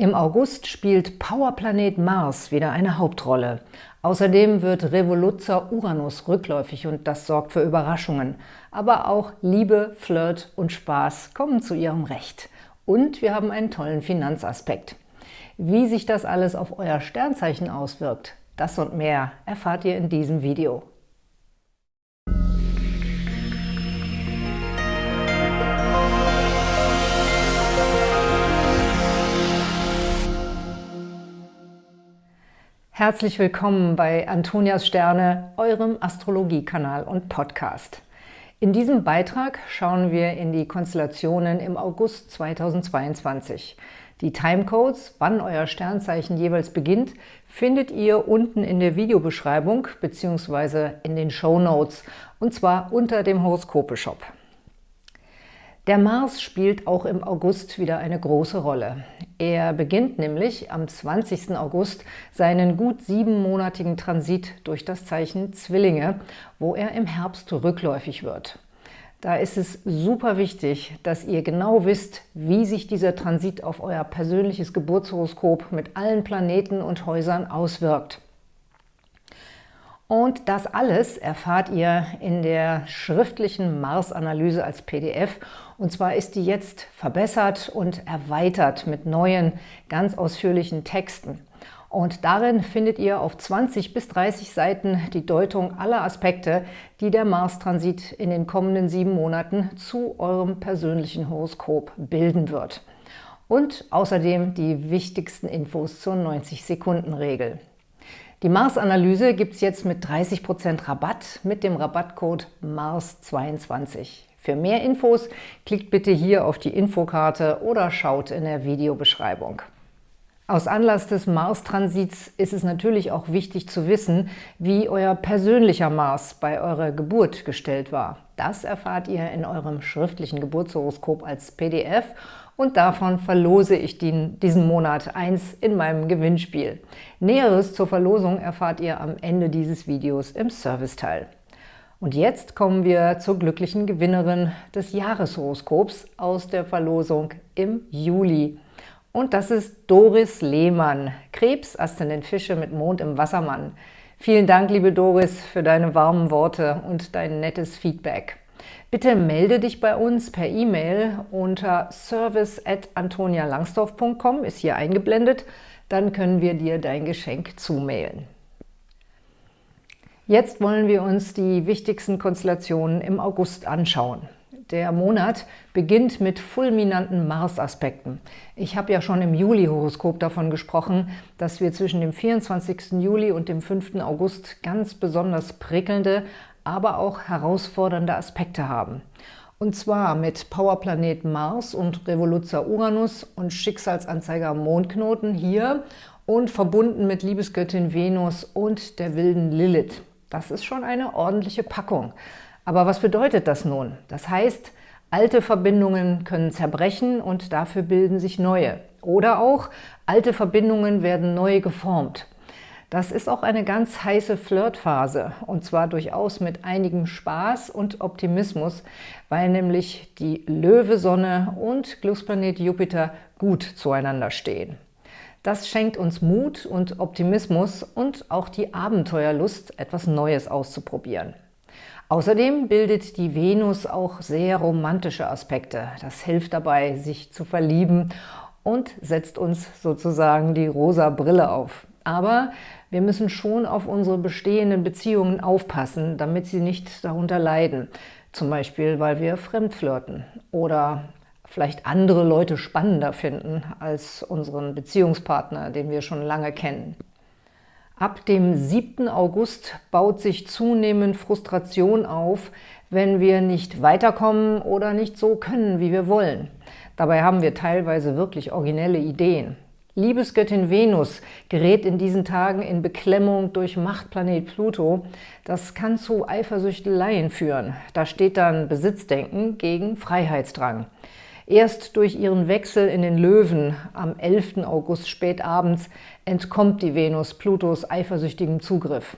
Im August spielt Powerplanet Mars wieder eine Hauptrolle. Außerdem wird Revoluzzer Uranus rückläufig und das sorgt für Überraschungen. Aber auch Liebe, Flirt und Spaß kommen zu ihrem Recht. Und wir haben einen tollen Finanzaspekt. Wie sich das alles auf euer Sternzeichen auswirkt, das und mehr erfahrt ihr in diesem Video. Herzlich willkommen bei Antonias Sterne, eurem Astrologiekanal und Podcast. In diesem Beitrag schauen wir in die Konstellationen im August 2022. Die Timecodes, wann euer Sternzeichen jeweils beginnt, findet ihr unten in der Videobeschreibung bzw. in den Show Notes und zwar unter dem Horoskope-Shop. Der Mars spielt auch im August wieder eine große Rolle. Er beginnt nämlich am 20. August seinen gut siebenmonatigen Transit durch das Zeichen Zwillinge, wo er im Herbst rückläufig wird. Da ist es super wichtig, dass ihr genau wisst, wie sich dieser Transit auf euer persönliches Geburtshoroskop mit allen Planeten und Häusern auswirkt. Und das alles erfahrt ihr in der schriftlichen Mars-Analyse als PDF. Und zwar ist die jetzt verbessert und erweitert mit neuen, ganz ausführlichen Texten. Und darin findet ihr auf 20 bis 30 Seiten die Deutung aller Aspekte, die der Mars-Transit in den kommenden sieben Monaten zu eurem persönlichen Horoskop bilden wird. Und außerdem die wichtigsten Infos zur 90-Sekunden-Regel. Die Mars-Analyse gibt es jetzt mit 30% Rabatt mit dem Rabattcode MARS22. Für mehr Infos klickt bitte hier auf die Infokarte oder schaut in der Videobeschreibung. Aus Anlass des Mars-Transits ist es natürlich auch wichtig zu wissen, wie euer persönlicher Mars bei eurer Geburt gestellt war. Das erfahrt ihr in eurem schriftlichen Geburtshoroskop als PDF und davon verlose ich diesen Monat eins in meinem Gewinnspiel. Näheres zur Verlosung erfahrt ihr am Ende dieses Videos im Serviceteil. Und jetzt kommen wir zur glücklichen Gewinnerin des Jahreshoroskops aus der Verlosung im Juli. Und das ist Doris Lehmann, Krebs, Aszendent Fische mit Mond im Wassermann. Vielen Dank, liebe Doris, für deine warmen Worte und dein nettes Feedback. Bitte melde dich bei uns per E-Mail unter service.antonialangsdorf.com, ist hier eingeblendet. Dann können wir dir dein Geschenk zumailen. Jetzt wollen wir uns die wichtigsten Konstellationen im August anschauen. Der Monat beginnt mit fulminanten Mars-Aspekten. Ich habe ja schon im Juli-Horoskop davon gesprochen, dass wir zwischen dem 24. Juli und dem 5. August ganz besonders prickelnde, aber auch herausfordernde Aspekte haben. Und zwar mit Powerplanet Mars und Revoluzzer Uranus und Schicksalsanzeiger Mondknoten hier und verbunden mit Liebesgöttin Venus und der wilden Lilith. Das ist schon eine ordentliche Packung. Aber was bedeutet das nun? Das heißt, alte Verbindungen können zerbrechen und dafür bilden sich neue. Oder auch, alte Verbindungen werden neu geformt. Das ist auch eine ganz heiße Flirtphase und zwar durchaus mit einigem Spaß und Optimismus, weil nämlich die Löwe-Sonne und Glücksplanet Jupiter gut zueinander stehen. Das schenkt uns Mut und Optimismus und auch die Abenteuerlust, etwas Neues auszuprobieren. Außerdem bildet die Venus auch sehr romantische Aspekte. Das hilft dabei, sich zu verlieben und setzt uns sozusagen die rosa Brille auf. Aber wir müssen schon auf unsere bestehenden Beziehungen aufpassen, damit sie nicht darunter leiden. Zum Beispiel, weil wir fremdflirten oder vielleicht andere Leute spannender finden als unseren Beziehungspartner, den wir schon lange kennen. Ab dem 7. August baut sich zunehmend Frustration auf, wenn wir nicht weiterkommen oder nicht so können, wie wir wollen. Dabei haben wir teilweise wirklich originelle Ideen. Liebesgöttin Venus gerät in diesen Tagen in Beklemmung durch Machtplanet Pluto. Das kann zu Eifersüchteleien führen. Da steht dann Besitzdenken gegen Freiheitsdrang. Erst durch ihren Wechsel in den Löwen am 11. August spätabends entkommt die Venus Plutos eifersüchtigem Zugriff.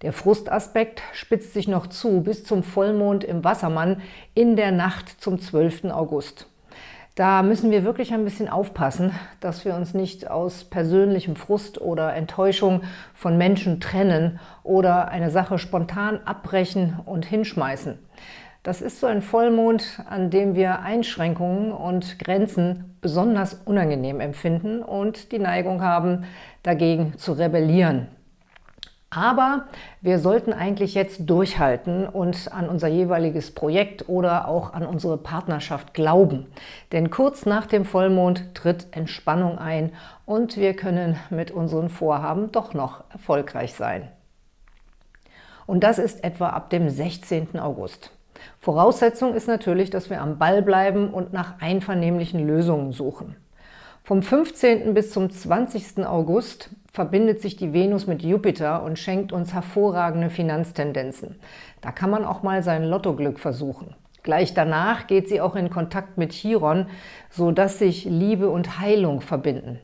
Der Frustaspekt spitzt sich noch zu bis zum Vollmond im Wassermann in der Nacht zum 12. August. Da müssen wir wirklich ein bisschen aufpassen, dass wir uns nicht aus persönlichem Frust oder Enttäuschung von Menschen trennen oder eine Sache spontan abbrechen und hinschmeißen. Das ist so ein Vollmond, an dem wir Einschränkungen und Grenzen besonders unangenehm empfinden und die Neigung haben, dagegen zu rebellieren. Aber wir sollten eigentlich jetzt durchhalten und an unser jeweiliges Projekt oder auch an unsere Partnerschaft glauben. Denn kurz nach dem Vollmond tritt Entspannung ein und wir können mit unseren Vorhaben doch noch erfolgreich sein. Und das ist etwa ab dem 16. August. Voraussetzung ist natürlich, dass wir am Ball bleiben und nach einvernehmlichen Lösungen suchen. Vom 15. bis zum 20. August verbindet sich die Venus mit Jupiter und schenkt uns hervorragende Finanztendenzen. Da kann man auch mal sein Lottoglück versuchen. Gleich danach geht sie auch in Kontakt mit Chiron, sodass sich Liebe und Heilung verbinden.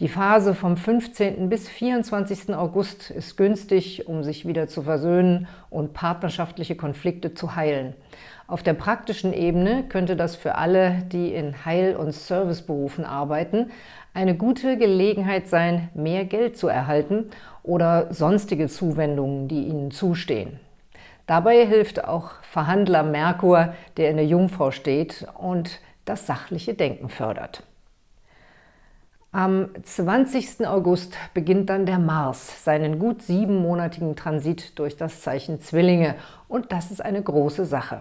Die Phase vom 15. bis 24. August ist günstig, um sich wieder zu versöhnen und partnerschaftliche Konflikte zu heilen. Auf der praktischen Ebene könnte das für alle, die in Heil- und Serviceberufen arbeiten, eine gute Gelegenheit sein, mehr Geld zu erhalten oder sonstige Zuwendungen, die ihnen zustehen. Dabei hilft auch Verhandler Merkur, der in der Jungfrau steht und das sachliche Denken fördert. Am 20. August beginnt dann der Mars seinen gut siebenmonatigen Transit durch das Zeichen Zwillinge und das ist eine große Sache.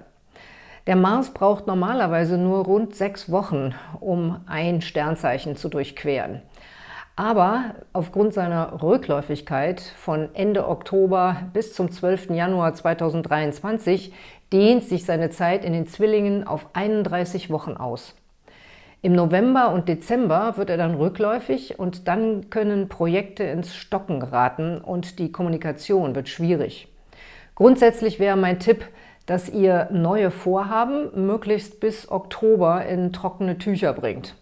Der Mars braucht normalerweise nur rund sechs Wochen, um ein Sternzeichen zu durchqueren. Aber aufgrund seiner Rückläufigkeit von Ende Oktober bis zum 12. Januar 2023 dehnt sich seine Zeit in den Zwillingen auf 31 Wochen aus. Im November und Dezember wird er dann rückläufig und dann können Projekte ins Stocken geraten und die Kommunikation wird schwierig. Grundsätzlich wäre mein Tipp, dass ihr neue Vorhaben möglichst bis Oktober in trockene Tücher bringt.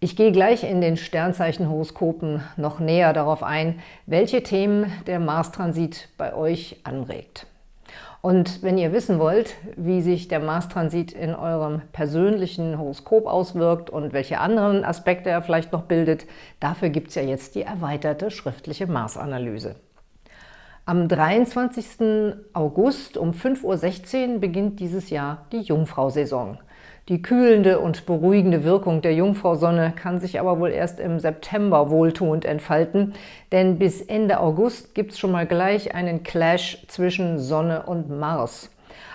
Ich gehe gleich in den Sternzeichenhoroskopen noch näher darauf ein, welche Themen der Mars-Transit bei euch anregt. Und wenn ihr wissen wollt, wie sich der Mars-Transit in eurem persönlichen Horoskop auswirkt und welche anderen Aspekte er vielleicht noch bildet, dafür gibt es ja jetzt die erweiterte schriftliche Mars-Analyse. Am 23. August um 5.16 Uhr beginnt dieses Jahr die Jungfrau-Saison. Die kühlende und beruhigende Wirkung der Jungfrausonne kann sich aber wohl erst im September wohltuend entfalten, denn bis Ende August gibt es schon mal gleich einen Clash zwischen Sonne und Mars.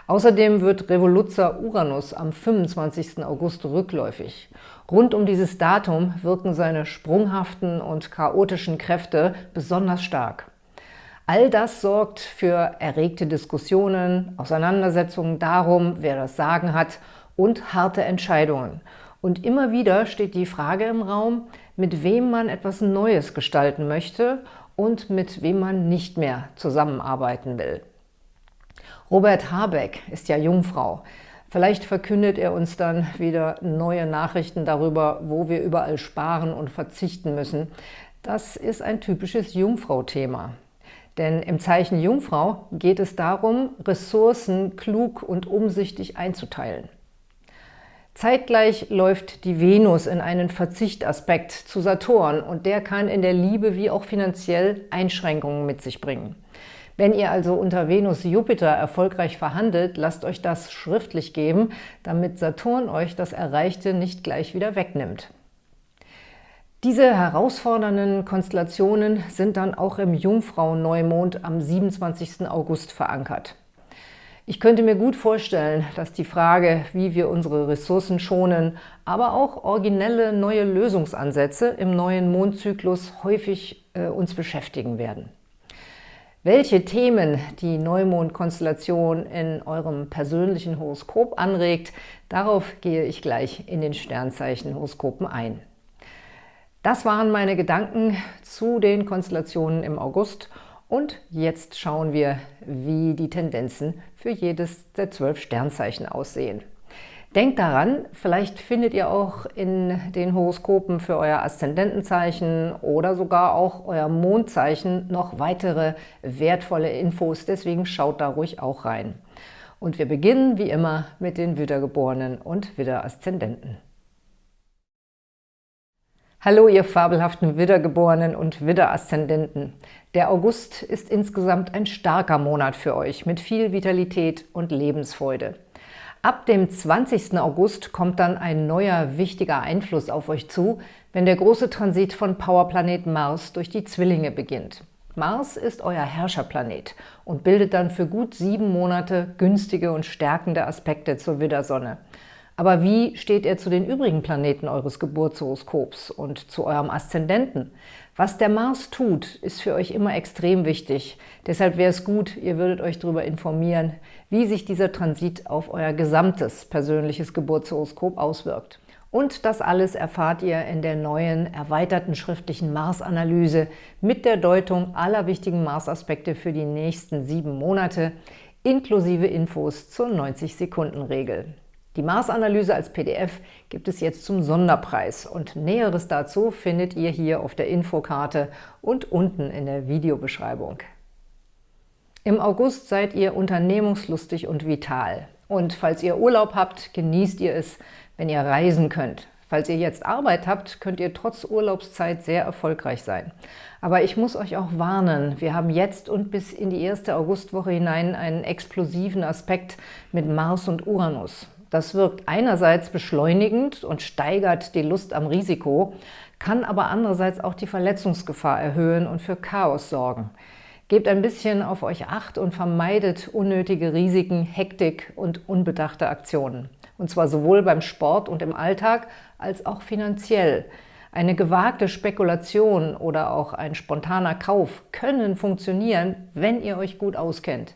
Außerdem wird Revoluzzer Uranus am 25. August rückläufig. Rund um dieses Datum wirken seine sprunghaften und chaotischen Kräfte besonders stark. All das sorgt für erregte Diskussionen, Auseinandersetzungen darum, wer das Sagen hat und harte Entscheidungen. Und immer wieder steht die Frage im Raum, mit wem man etwas Neues gestalten möchte und mit wem man nicht mehr zusammenarbeiten will. Robert Habeck ist ja Jungfrau. Vielleicht verkündet er uns dann wieder neue Nachrichten darüber, wo wir überall sparen und verzichten müssen. Das ist ein typisches Jungfrau-Thema. Denn im Zeichen Jungfrau geht es darum, Ressourcen klug und umsichtig einzuteilen. Zeitgleich läuft die Venus in einen Verzichtaspekt zu Saturn und der kann in der Liebe wie auch finanziell Einschränkungen mit sich bringen. Wenn ihr also unter Venus-Jupiter erfolgreich verhandelt, lasst euch das schriftlich geben, damit Saturn euch das Erreichte nicht gleich wieder wegnimmt. Diese herausfordernden Konstellationen sind dann auch im Jungfrau-Neumond am 27. August verankert. Ich könnte mir gut vorstellen, dass die Frage, wie wir unsere Ressourcen schonen, aber auch originelle neue Lösungsansätze im neuen Mondzyklus häufig äh, uns beschäftigen werden. Welche Themen die Neumondkonstellation in eurem persönlichen Horoskop anregt, darauf gehe ich gleich in den Sternzeichen-Horoskopen ein. Das waren meine Gedanken zu den Konstellationen im August und jetzt schauen wir, wie die Tendenzen für jedes der zwölf Sternzeichen aussehen. Denkt daran, vielleicht findet ihr auch in den Horoskopen für euer Aszendentenzeichen oder sogar auch euer Mondzeichen noch weitere wertvolle Infos, deswegen schaut da ruhig auch rein. Und wir beginnen wie immer mit den Wiedergeborenen und Widder-Aszendenten. Hallo, ihr fabelhaften Widdergeborenen und Widderaszendenten. Der August ist insgesamt ein starker Monat für euch mit viel Vitalität und Lebensfreude. Ab dem 20. August kommt dann ein neuer, wichtiger Einfluss auf euch zu, wenn der große Transit von Powerplanet Mars durch die Zwillinge beginnt. Mars ist euer Herrscherplanet und bildet dann für gut sieben Monate günstige und stärkende Aspekte zur Widdersonne. Aber wie steht er zu den übrigen Planeten eures Geburtshoroskops und zu eurem Aszendenten? Was der Mars tut, ist für euch immer extrem wichtig. Deshalb wäre es gut, ihr würdet euch darüber informieren, wie sich dieser Transit auf euer gesamtes persönliches Geburtshoroskop auswirkt. Und das alles erfahrt ihr in der neuen, erweiterten schriftlichen Mars-Analyse mit der Deutung aller wichtigen Mars-Aspekte für die nächsten sieben Monate, inklusive Infos zur 90-Sekunden-Regel. Die Mars-Analyse als PDF gibt es jetzt zum Sonderpreis und Näheres dazu findet ihr hier auf der Infokarte und unten in der Videobeschreibung. Im August seid ihr unternehmungslustig und vital. Und falls ihr Urlaub habt, genießt ihr es, wenn ihr reisen könnt. Falls ihr jetzt Arbeit habt, könnt ihr trotz Urlaubszeit sehr erfolgreich sein. Aber ich muss euch auch warnen, wir haben jetzt und bis in die erste Augustwoche hinein einen explosiven Aspekt mit Mars und Uranus. Das wirkt einerseits beschleunigend und steigert die Lust am Risiko, kann aber andererseits auch die Verletzungsgefahr erhöhen und für Chaos sorgen. Gebt ein bisschen auf euch Acht und vermeidet unnötige Risiken, Hektik und unbedachte Aktionen. Und zwar sowohl beim Sport und im Alltag als auch finanziell. Eine gewagte Spekulation oder auch ein spontaner Kauf können funktionieren, wenn ihr euch gut auskennt.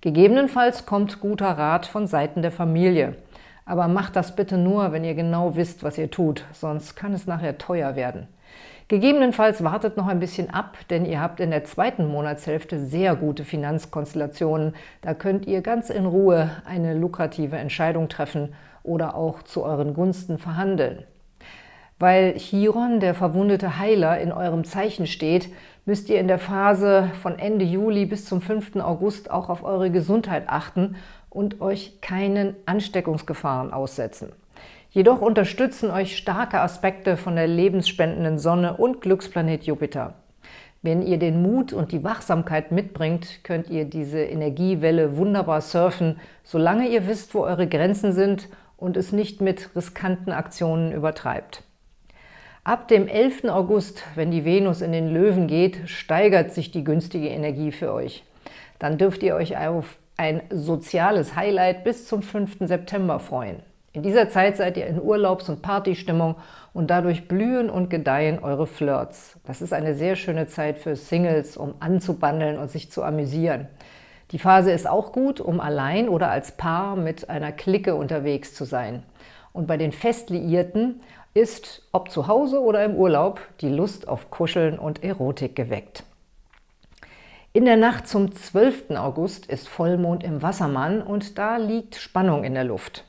Gegebenenfalls kommt guter Rat von Seiten der Familie. Aber macht das bitte nur, wenn ihr genau wisst, was ihr tut, sonst kann es nachher teuer werden. Gegebenenfalls wartet noch ein bisschen ab, denn ihr habt in der zweiten Monatshälfte sehr gute Finanzkonstellationen. Da könnt ihr ganz in Ruhe eine lukrative Entscheidung treffen oder auch zu euren Gunsten verhandeln. Weil Chiron, der verwundete Heiler, in eurem Zeichen steht, müsst ihr in der Phase von Ende Juli bis zum 5. August auch auf eure Gesundheit achten und euch keinen Ansteckungsgefahren aussetzen. Jedoch unterstützen euch starke Aspekte von der lebensspendenden Sonne und Glücksplanet Jupiter. Wenn ihr den Mut und die Wachsamkeit mitbringt, könnt ihr diese Energiewelle wunderbar surfen, solange ihr wisst, wo eure Grenzen sind und es nicht mit riskanten Aktionen übertreibt. Ab dem 11. August, wenn die Venus in den Löwen geht, steigert sich die günstige Energie für euch. Dann dürft ihr euch auf ein soziales Highlight bis zum 5. September freuen. In dieser Zeit seid ihr in Urlaubs- und Partystimmung und dadurch blühen und gedeihen eure Flirts. Das ist eine sehr schöne Zeit für Singles, um anzubandeln und sich zu amüsieren. Die Phase ist auch gut, um allein oder als Paar mit einer Clique unterwegs zu sein. Und bei den Festliierten ist, ob zu Hause oder im Urlaub, die Lust auf Kuscheln und Erotik geweckt. In der Nacht zum 12. August ist Vollmond im Wassermann und da liegt Spannung in der Luft.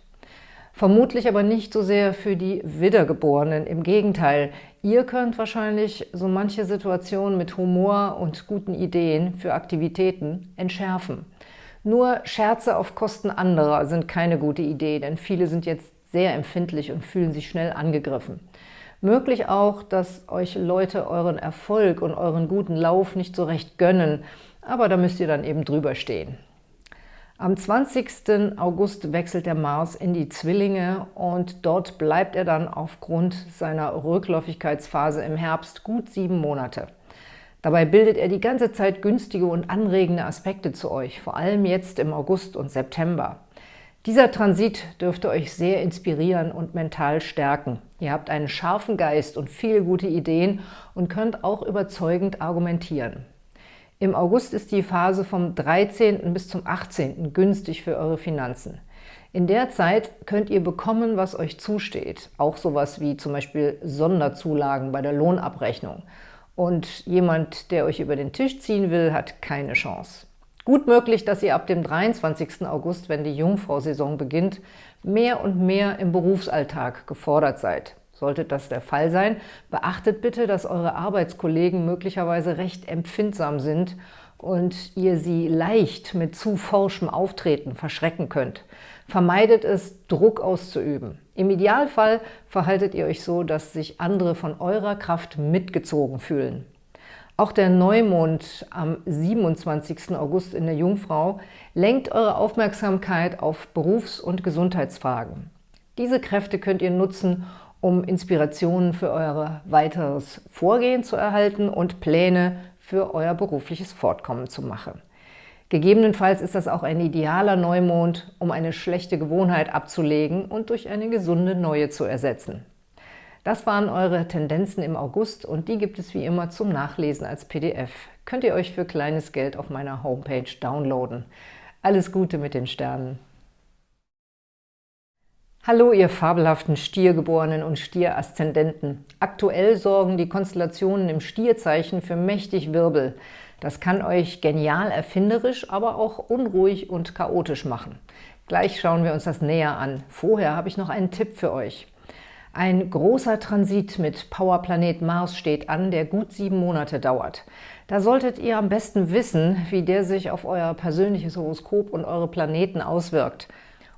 Vermutlich aber nicht so sehr für die Wiedergeborenen. Im Gegenteil, ihr könnt wahrscheinlich so manche Situation mit Humor und guten Ideen für Aktivitäten entschärfen. Nur Scherze auf Kosten anderer sind keine gute Idee, denn viele sind jetzt sehr empfindlich und fühlen sich schnell angegriffen. Möglich auch, dass euch Leute euren Erfolg und euren guten Lauf nicht so recht gönnen, aber da müsst ihr dann eben drüber stehen. Am 20. August wechselt der Mars in die Zwillinge und dort bleibt er dann aufgrund seiner Rückläufigkeitsphase im Herbst gut sieben Monate. Dabei bildet er die ganze Zeit günstige und anregende Aspekte zu euch, vor allem jetzt im August und September. Dieser Transit dürfte euch sehr inspirieren und mental stärken. Ihr habt einen scharfen Geist und viele gute Ideen und könnt auch überzeugend argumentieren. Im August ist die Phase vom 13. bis zum 18. günstig für eure Finanzen. In der Zeit könnt ihr bekommen, was euch zusteht. Auch sowas wie zum Beispiel Sonderzulagen bei der Lohnabrechnung. Und jemand, der euch über den Tisch ziehen will, hat keine Chance. Gut möglich, dass ihr ab dem 23. August, wenn die Jungfrau-Saison beginnt, mehr und mehr im Berufsalltag gefordert seid. Sollte das der Fall sein, beachtet bitte, dass eure Arbeitskollegen möglicherweise recht empfindsam sind und ihr sie leicht mit zu forschem Auftreten verschrecken könnt. Vermeidet es, Druck auszuüben. Im Idealfall verhaltet ihr euch so, dass sich andere von eurer Kraft mitgezogen fühlen. Auch der Neumond am 27. August in der Jungfrau lenkt eure Aufmerksamkeit auf Berufs- und Gesundheitsfragen. Diese Kräfte könnt ihr nutzen, um Inspirationen für euer weiteres Vorgehen zu erhalten und Pläne für euer berufliches Fortkommen zu machen. Gegebenenfalls ist das auch ein idealer Neumond, um eine schlechte Gewohnheit abzulegen und durch eine gesunde neue zu ersetzen. Das waren eure Tendenzen im August und die gibt es wie immer zum Nachlesen als PDF. Könnt ihr euch für kleines Geld auf meiner Homepage downloaden. Alles Gute mit den Sternen! Hallo, ihr fabelhaften Stiergeborenen und Stieraszendenten. Aktuell sorgen die Konstellationen im Stierzeichen für mächtig Wirbel. Das kann euch genial erfinderisch, aber auch unruhig und chaotisch machen. Gleich schauen wir uns das näher an. Vorher habe ich noch einen Tipp für euch. Ein großer Transit mit Powerplanet Mars steht an, der gut sieben Monate dauert. Da solltet ihr am besten wissen, wie der sich auf euer persönliches Horoskop und eure Planeten auswirkt.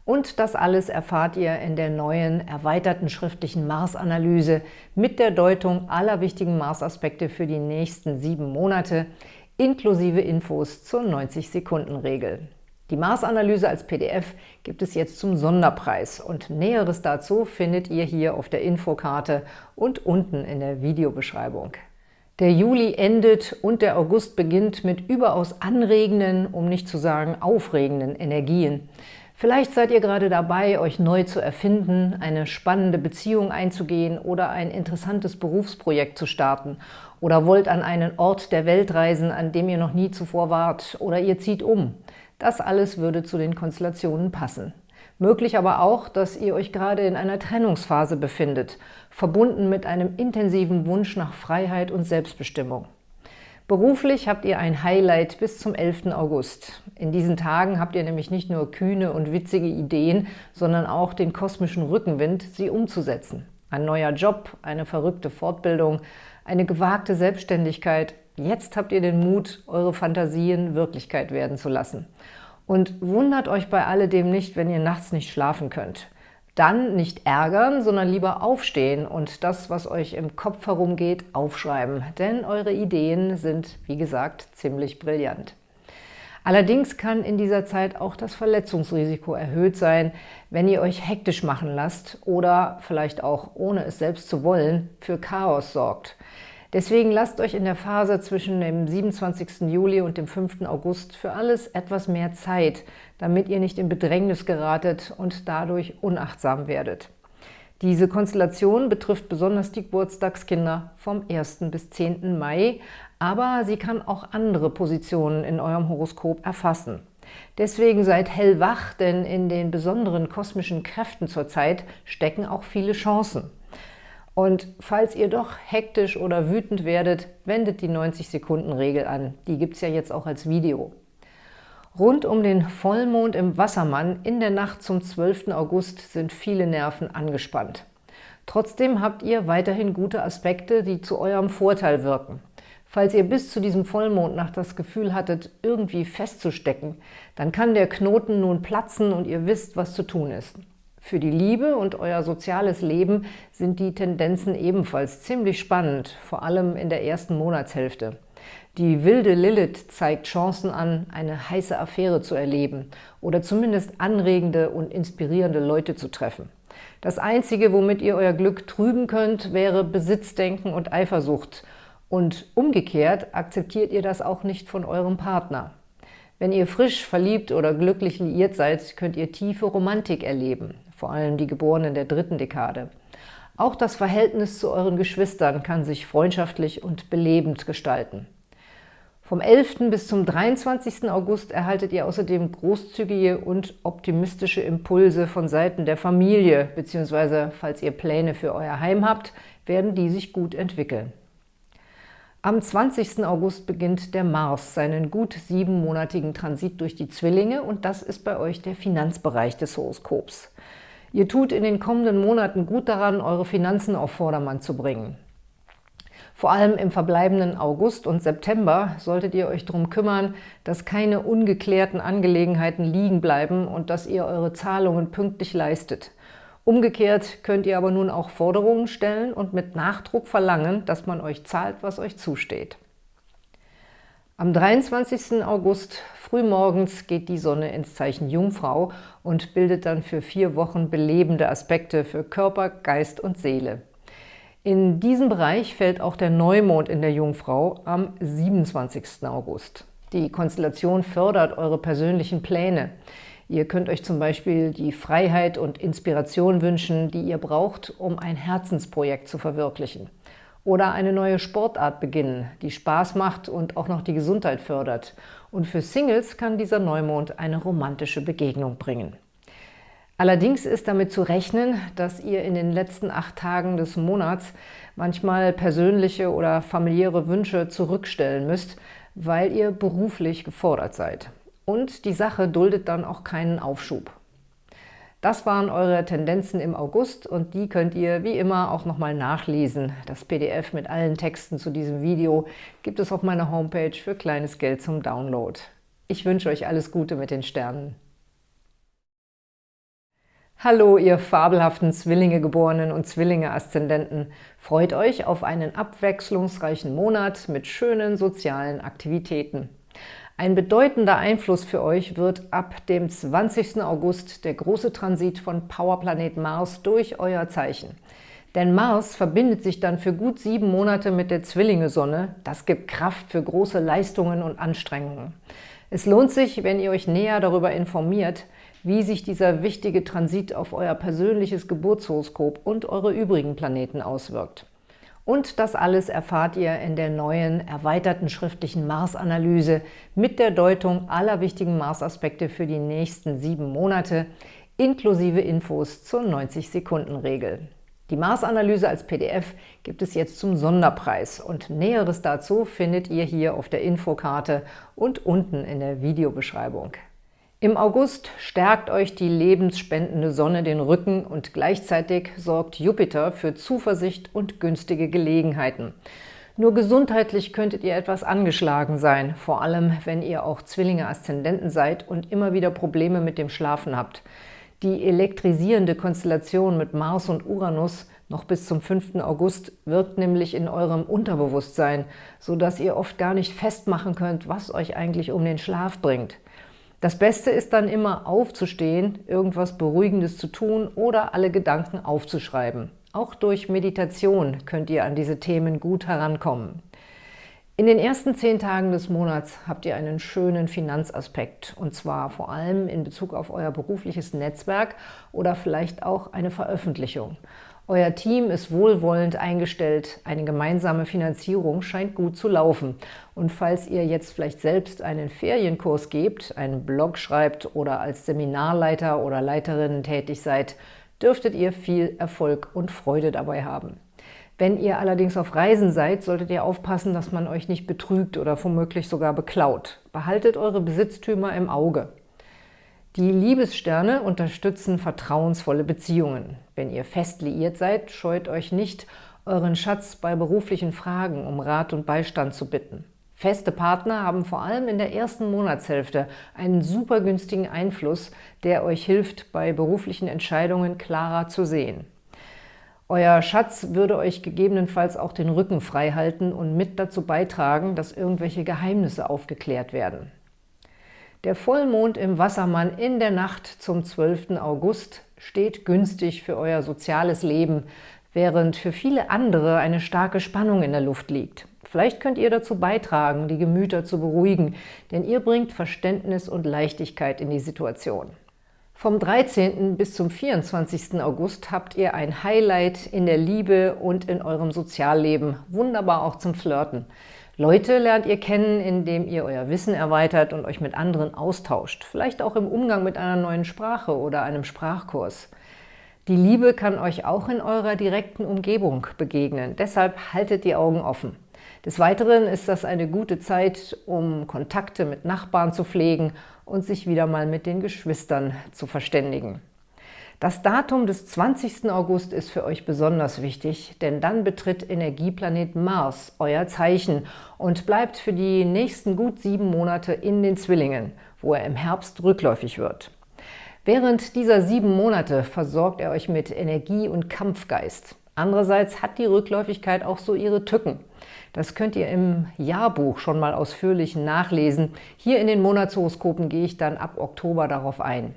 Und das alles erfahrt ihr in der neuen, erweiterten schriftlichen Mars-Analyse mit der Deutung aller wichtigen Mars-Aspekte für die nächsten sieben Monate, inklusive Infos zur 90-Sekunden-Regel. Die Mars-Analyse als PDF gibt es jetzt zum Sonderpreis und Näheres dazu findet ihr hier auf der Infokarte und unten in der Videobeschreibung. Der Juli endet und der August beginnt mit überaus anregenden, um nicht zu sagen aufregenden Energien. Vielleicht seid ihr gerade dabei, euch neu zu erfinden, eine spannende Beziehung einzugehen oder ein interessantes Berufsprojekt zu starten oder wollt an einen Ort der Welt reisen, an dem ihr noch nie zuvor wart oder ihr zieht um. Das alles würde zu den Konstellationen passen. Möglich aber auch, dass ihr euch gerade in einer Trennungsphase befindet, verbunden mit einem intensiven Wunsch nach Freiheit und Selbstbestimmung. Beruflich habt ihr ein Highlight bis zum 11. August. In diesen Tagen habt ihr nämlich nicht nur kühne und witzige Ideen, sondern auch den kosmischen Rückenwind, sie umzusetzen. Ein neuer Job, eine verrückte Fortbildung, eine gewagte Selbstständigkeit. Jetzt habt ihr den Mut, eure Fantasien Wirklichkeit werden zu lassen. Und wundert euch bei alledem nicht, wenn ihr nachts nicht schlafen könnt. Dann nicht ärgern, sondern lieber aufstehen und das, was euch im Kopf herumgeht, aufschreiben. Denn eure Ideen sind, wie gesagt, ziemlich brillant. Allerdings kann in dieser Zeit auch das Verletzungsrisiko erhöht sein, wenn ihr euch hektisch machen lasst oder vielleicht auch, ohne es selbst zu wollen, für Chaos sorgt. Deswegen lasst euch in der Phase zwischen dem 27. Juli und dem 5. August für alles etwas mehr Zeit, damit ihr nicht in Bedrängnis geratet und dadurch unachtsam werdet. Diese Konstellation betrifft besonders die Geburtstagskinder vom 1. bis 10. Mai, aber sie kann auch andere Positionen in eurem Horoskop erfassen. Deswegen seid hellwach, denn in den besonderen kosmischen Kräften zur Zeit stecken auch viele Chancen. Und falls ihr doch hektisch oder wütend werdet, wendet die 90-Sekunden-Regel an. Die gibt es ja jetzt auch als Video. Rund um den Vollmond im Wassermann in der Nacht zum 12. August sind viele Nerven angespannt. Trotzdem habt ihr weiterhin gute Aspekte, die zu eurem Vorteil wirken. Falls ihr bis zu diesem Vollmondnacht das Gefühl hattet, irgendwie festzustecken, dann kann der Knoten nun platzen und ihr wisst, was zu tun ist. Für die Liebe und euer soziales Leben sind die Tendenzen ebenfalls ziemlich spannend, vor allem in der ersten Monatshälfte. Die wilde Lilith zeigt Chancen an, eine heiße Affäre zu erleben oder zumindest anregende und inspirierende Leute zu treffen. Das Einzige, womit ihr euer Glück trüben könnt, wäre Besitzdenken und Eifersucht. Und umgekehrt akzeptiert ihr das auch nicht von eurem Partner. Wenn ihr frisch verliebt oder glücklich liiert seid, könnt ihr tiefe Romantik erleben vor allem die Geborenen der dritten Dekade. Auch das Verhältnis zu euren Geschwistern kann sich freundschaftlich und belebend gestalten. Vom 11. bis zum 23. August erhaltet ihr außerdem großzügige und optimistische Impulse von Seiten der Familie, beziehungsweise falls ihr Pläne für euer Heim habt, werden die sich gut entwickeln. Am 20. August beginnt der Mars seinen gut siebenmonatigen Transit durch die Zwillinge und das ist bei euch der Finanzbereich des Horoskops. Ihr tut in den kommenden Monaten gut daran, eure Finanzen auf Vordermann zu bringen. Vor allem im verbleibenden August und September solltet ihr euch darum kümmern, dass keine ungeklärten Angelegenheiten liegen bleiben und dass ihr eure Zahlungen pünktlich leistet. Umgekehrt könnt ihr aber nun auch Forderungen stellen und mit Nachdruck verlangen, dass man euch zahlt, was euch zusteht. Am 23. August frühmorgens geht die Sonne ins Zeichen Jungfrau und bildet dann für vier Wochen belebende Aspekte für Körper, Geist und Seele. In diesem Bereich fällt auch der Neumond in der Jungfrau am 27. August. Die Konstellation fördert eure persönlichen Pläne. Ihr könnt euch zum Beispiel die Freiheit und Inspiration wünschen, die ihr braucht, um ein Herzensprojekt zu verwirklichen. Oder eine neue Sportart beginnen, die Spaß macht und auch noch die Gesundheit fördert. Und für Singles kann dieser Neumond eine romantische Begegnung bringen. Allerdings ist damit zu rechnen, dass ihr in den letzten acht Tagen des Monats manchmal persönliche oder familiäre Wünsche zurückstellen müsst, weil ihr beruflich gefordert seid. Und die Sache duldet dann auch keinen Aufschub. Das waren eure Tendenzen im August und die könnt ihr wie immer auch nochmal nachlesen. Das PDF mit allen Texten zu diesem Video gibt es auf meiner Homepage für kleines Geld zum Download. Ich wünsche euch alles Gute mit den Sternen. Hallo, ihr fabelhaften Zwillinge-Geborenen und Zwillinge-Aszendenten! Freut euch auf einen abwechslungsreichen Monat mit schönen sozialen Aktivitäten. Ein bedeutender Einfluss für euch wird ab dem 20. August der große Transit von Powerplanet Mars durch euer Zeichen. Denn Mars verbindet sich dann für gut sieben Monate mit der Zwillinge-Sonne. Das gibt Kraft für große Leistungen und Anstrengungen. Es lohnt sich, wenn ihr euch näher darüber informiert, wie sich dieser wichtige Transit auf euer persönliches Geburtshoroskop und eure übrigen Planeten auswirkt. Und das alles erfahrt ihr in der neuen, erweiterten schriftlichen Mars-Analyse mit der Deutung aller wichtigen Mars-Aspekte für die nächsten sieben Monate, inklusive Infos zur 90-Sekunden-Regel. Die Mars-Analyse als PDF gibt es jetzt zum Sonderpreis und Näheres dazu findet ihr hier auf der Infokarte und unten in der Videobeschreibung. Im August stärkt euch die lebensspendende Sonne den Rücken und gleichzeitig sorgt Jupiter für Zuversicht und günstige Gelegenheiten. Nur gesundheitlich könntet ihr etwas angeschlagen sein, vor allem wenn ihr auch Zwillinge-Aszendenten seid und immer wieder Probleme mit dem Schlafen habt. Die elektrisierende Konstellation mit Mars und Uranus noch bis zum 5. August wirkt nämlich in eurem Unterbewusstsein, sodass ihr oft gar nicht festmachen könnt, was euch eigentlich um den Schlaf bringt. Das Beste ist dann immer aufzustehen, irgendwas Beruhigendes zu tun oder alle Gedanken aufzuschreiben. Auch durch Meditation könnt ihr an diese Themen gut herankommen. In den ersten zehn Tagen des Monats habt ihr einen schönen Finanzaspekt, und zwar vor allem in Bezug auf euer berufliches Netzwerk oder vielleicht auch eine Veröffentlichung. Euer Team ist wohlwollend eingestellt, eine gemeinsame Finanzierung scheint gut zu laufen. Und falls ihr jetzt vielleicht selbst einen Ferienkurs gebt, einen Blog schreibt oder als Seminarleiter oder Leiterin tätig seid, dürftet ihr viel Erfolg und Freude dabei haben. Wenn ihr allerdings auf Reisen seid, solltet ihr aufpassen, dass man euch nicht betrügt oder womöglich sogar beklaut. Behaltet eure Besitztümer im Auge. Die Liebessterne unterstützen vertrauensvolle Beziehungen. Wenn ihr fest liiert seid, scheut euch nicht, euren Schatz bei beruflichen Fragen um Rat und Beistand zu bitten. Feste Partner haben vor allem in der ersten Monatshälfte einen super günstigen Einfluss, der euch hilft, bei beruflichen Entscheidungen klarer zu sehen. Euer Schatz würde euch gegebenenfalls auch den Rücken frei halten und mit dazu beitragen, dass irgendwelche Geheimnisse aufgeklärt werden. Der Vollmond im Wassermann in der Nacht zum 12. August steht günstig für euer soziales Leben, während für viele andere eine starke Spannung in der Luft liegt. Vielleicht könnt ihr dazu beitragen, die Gemüter zu beruhigen, denn ihr bringt Verständnis und Leichtigkeit in die Situation. Vom 13. bis zum 24. August habt ihr ein Highlight in der Liebe und in eurem Sozialleben, wunderbar auch zum Flirten. Leute lernt ihr kennen, indem ihr euer Wissen erweitert und euch mit anderen austauscht, vielleicht auch im Umgang mit einer neuen Sprache oder einem Sprachkurs. Die Liebe kann euch auch in eurer direkten Umgebung begegnen, deshalb haltet die Augen offen. Des Weiteren ist das eine gute Zeit, um Kontakte mit Nachbarn zu pflegen und sich wieder mal mit den Geschwistern zu verständigen. Das Datum des 20. August ist für euch besonders wichtig, denn dann betritt Energieplanet Mars euer Zeichen und bleibt für die nächsten gut sieben Monate in den Zwillingen, wo er im Herbst rückläufig wird. Während dieser sieben Monate versorgt er euch mit Energie und Kampfgeist. Andererseits hat die Rückläufigkeit auch so ihre Tücken. Das könnt ihr im Jahrbuch schon mal ausführlich nachlesen. Hier in den Monatshoroskopen gehe ich dann ab Oktober darauf ein.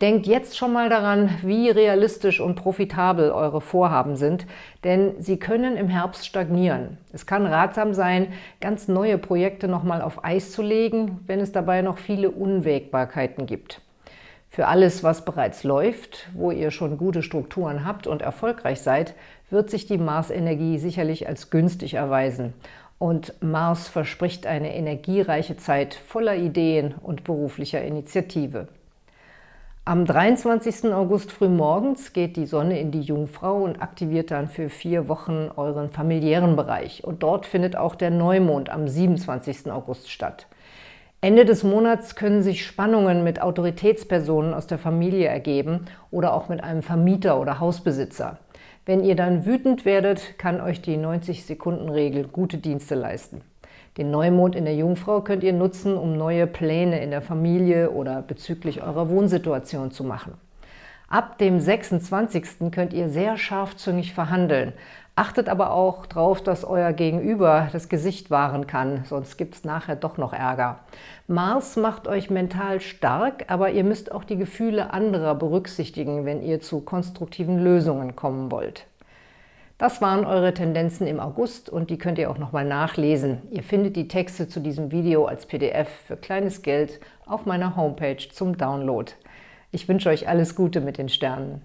Denkt jetzt schon mal daran, wie realistisch und profitabel eure Vorhaben sind, denn sie können im Herbst stagnieren. Es kann ratsam sein, ganz neue Projekte nochmal auf Eis zu legen, wenn es dabei noch viele Unwägbarkeiten gibt. Für alles, was bereits läuft, wo ihr schon gute Strukturen habt und erfolgreich seid, wird sich die Mars-Energie sicherlich als günstig erweisen. Und Mars verspricht eine energiereiche Zeit voller Ideen und beruflicher Initiative. Am 23. August frühmorgens geht die Sonne in die Jungfrau und aktiviert dann für vier Wochen euren familiären Bereich. Und dort findet auch der Neumond am 27. August statt. Ende des Monats können sich Spannungen mit Autoritätspersonen aus der Familie ergeben oder auch mit einem Vermieter oder Hausbesitzer. Wenn ihr dann wütend werdet, kann euch die 90-Sekunden-Regel gute Dienste leisten. Den Neumond in der Jungfrau könnt ihr nutzen, um neue Pläne in der Familie oder bezüglich eurer Wohnsituation zu machen. Ab dem 26. könnt ihr sehr scharfzüngig verhandeln. Achtet aber auch darauf, dass euer Gegenüber das Gesicht wahren kann, sonst gibt es nachher doch noch Ärger. Mars macht euch mental stark, aber ihr müsst auch die Gefühle anderer berücksichtigen, wenn ihr zu konstruktiven Lösungen kommen wollt. Das waren eure Tendenzen im August und die könnt ihr auch nochmal nachlesen. Ihr findet die Texte zu diesem Video als PDF für kleines Geld auf meiner Homepage zum Download. Ich wünsche euch alles Gute mit den Sternen.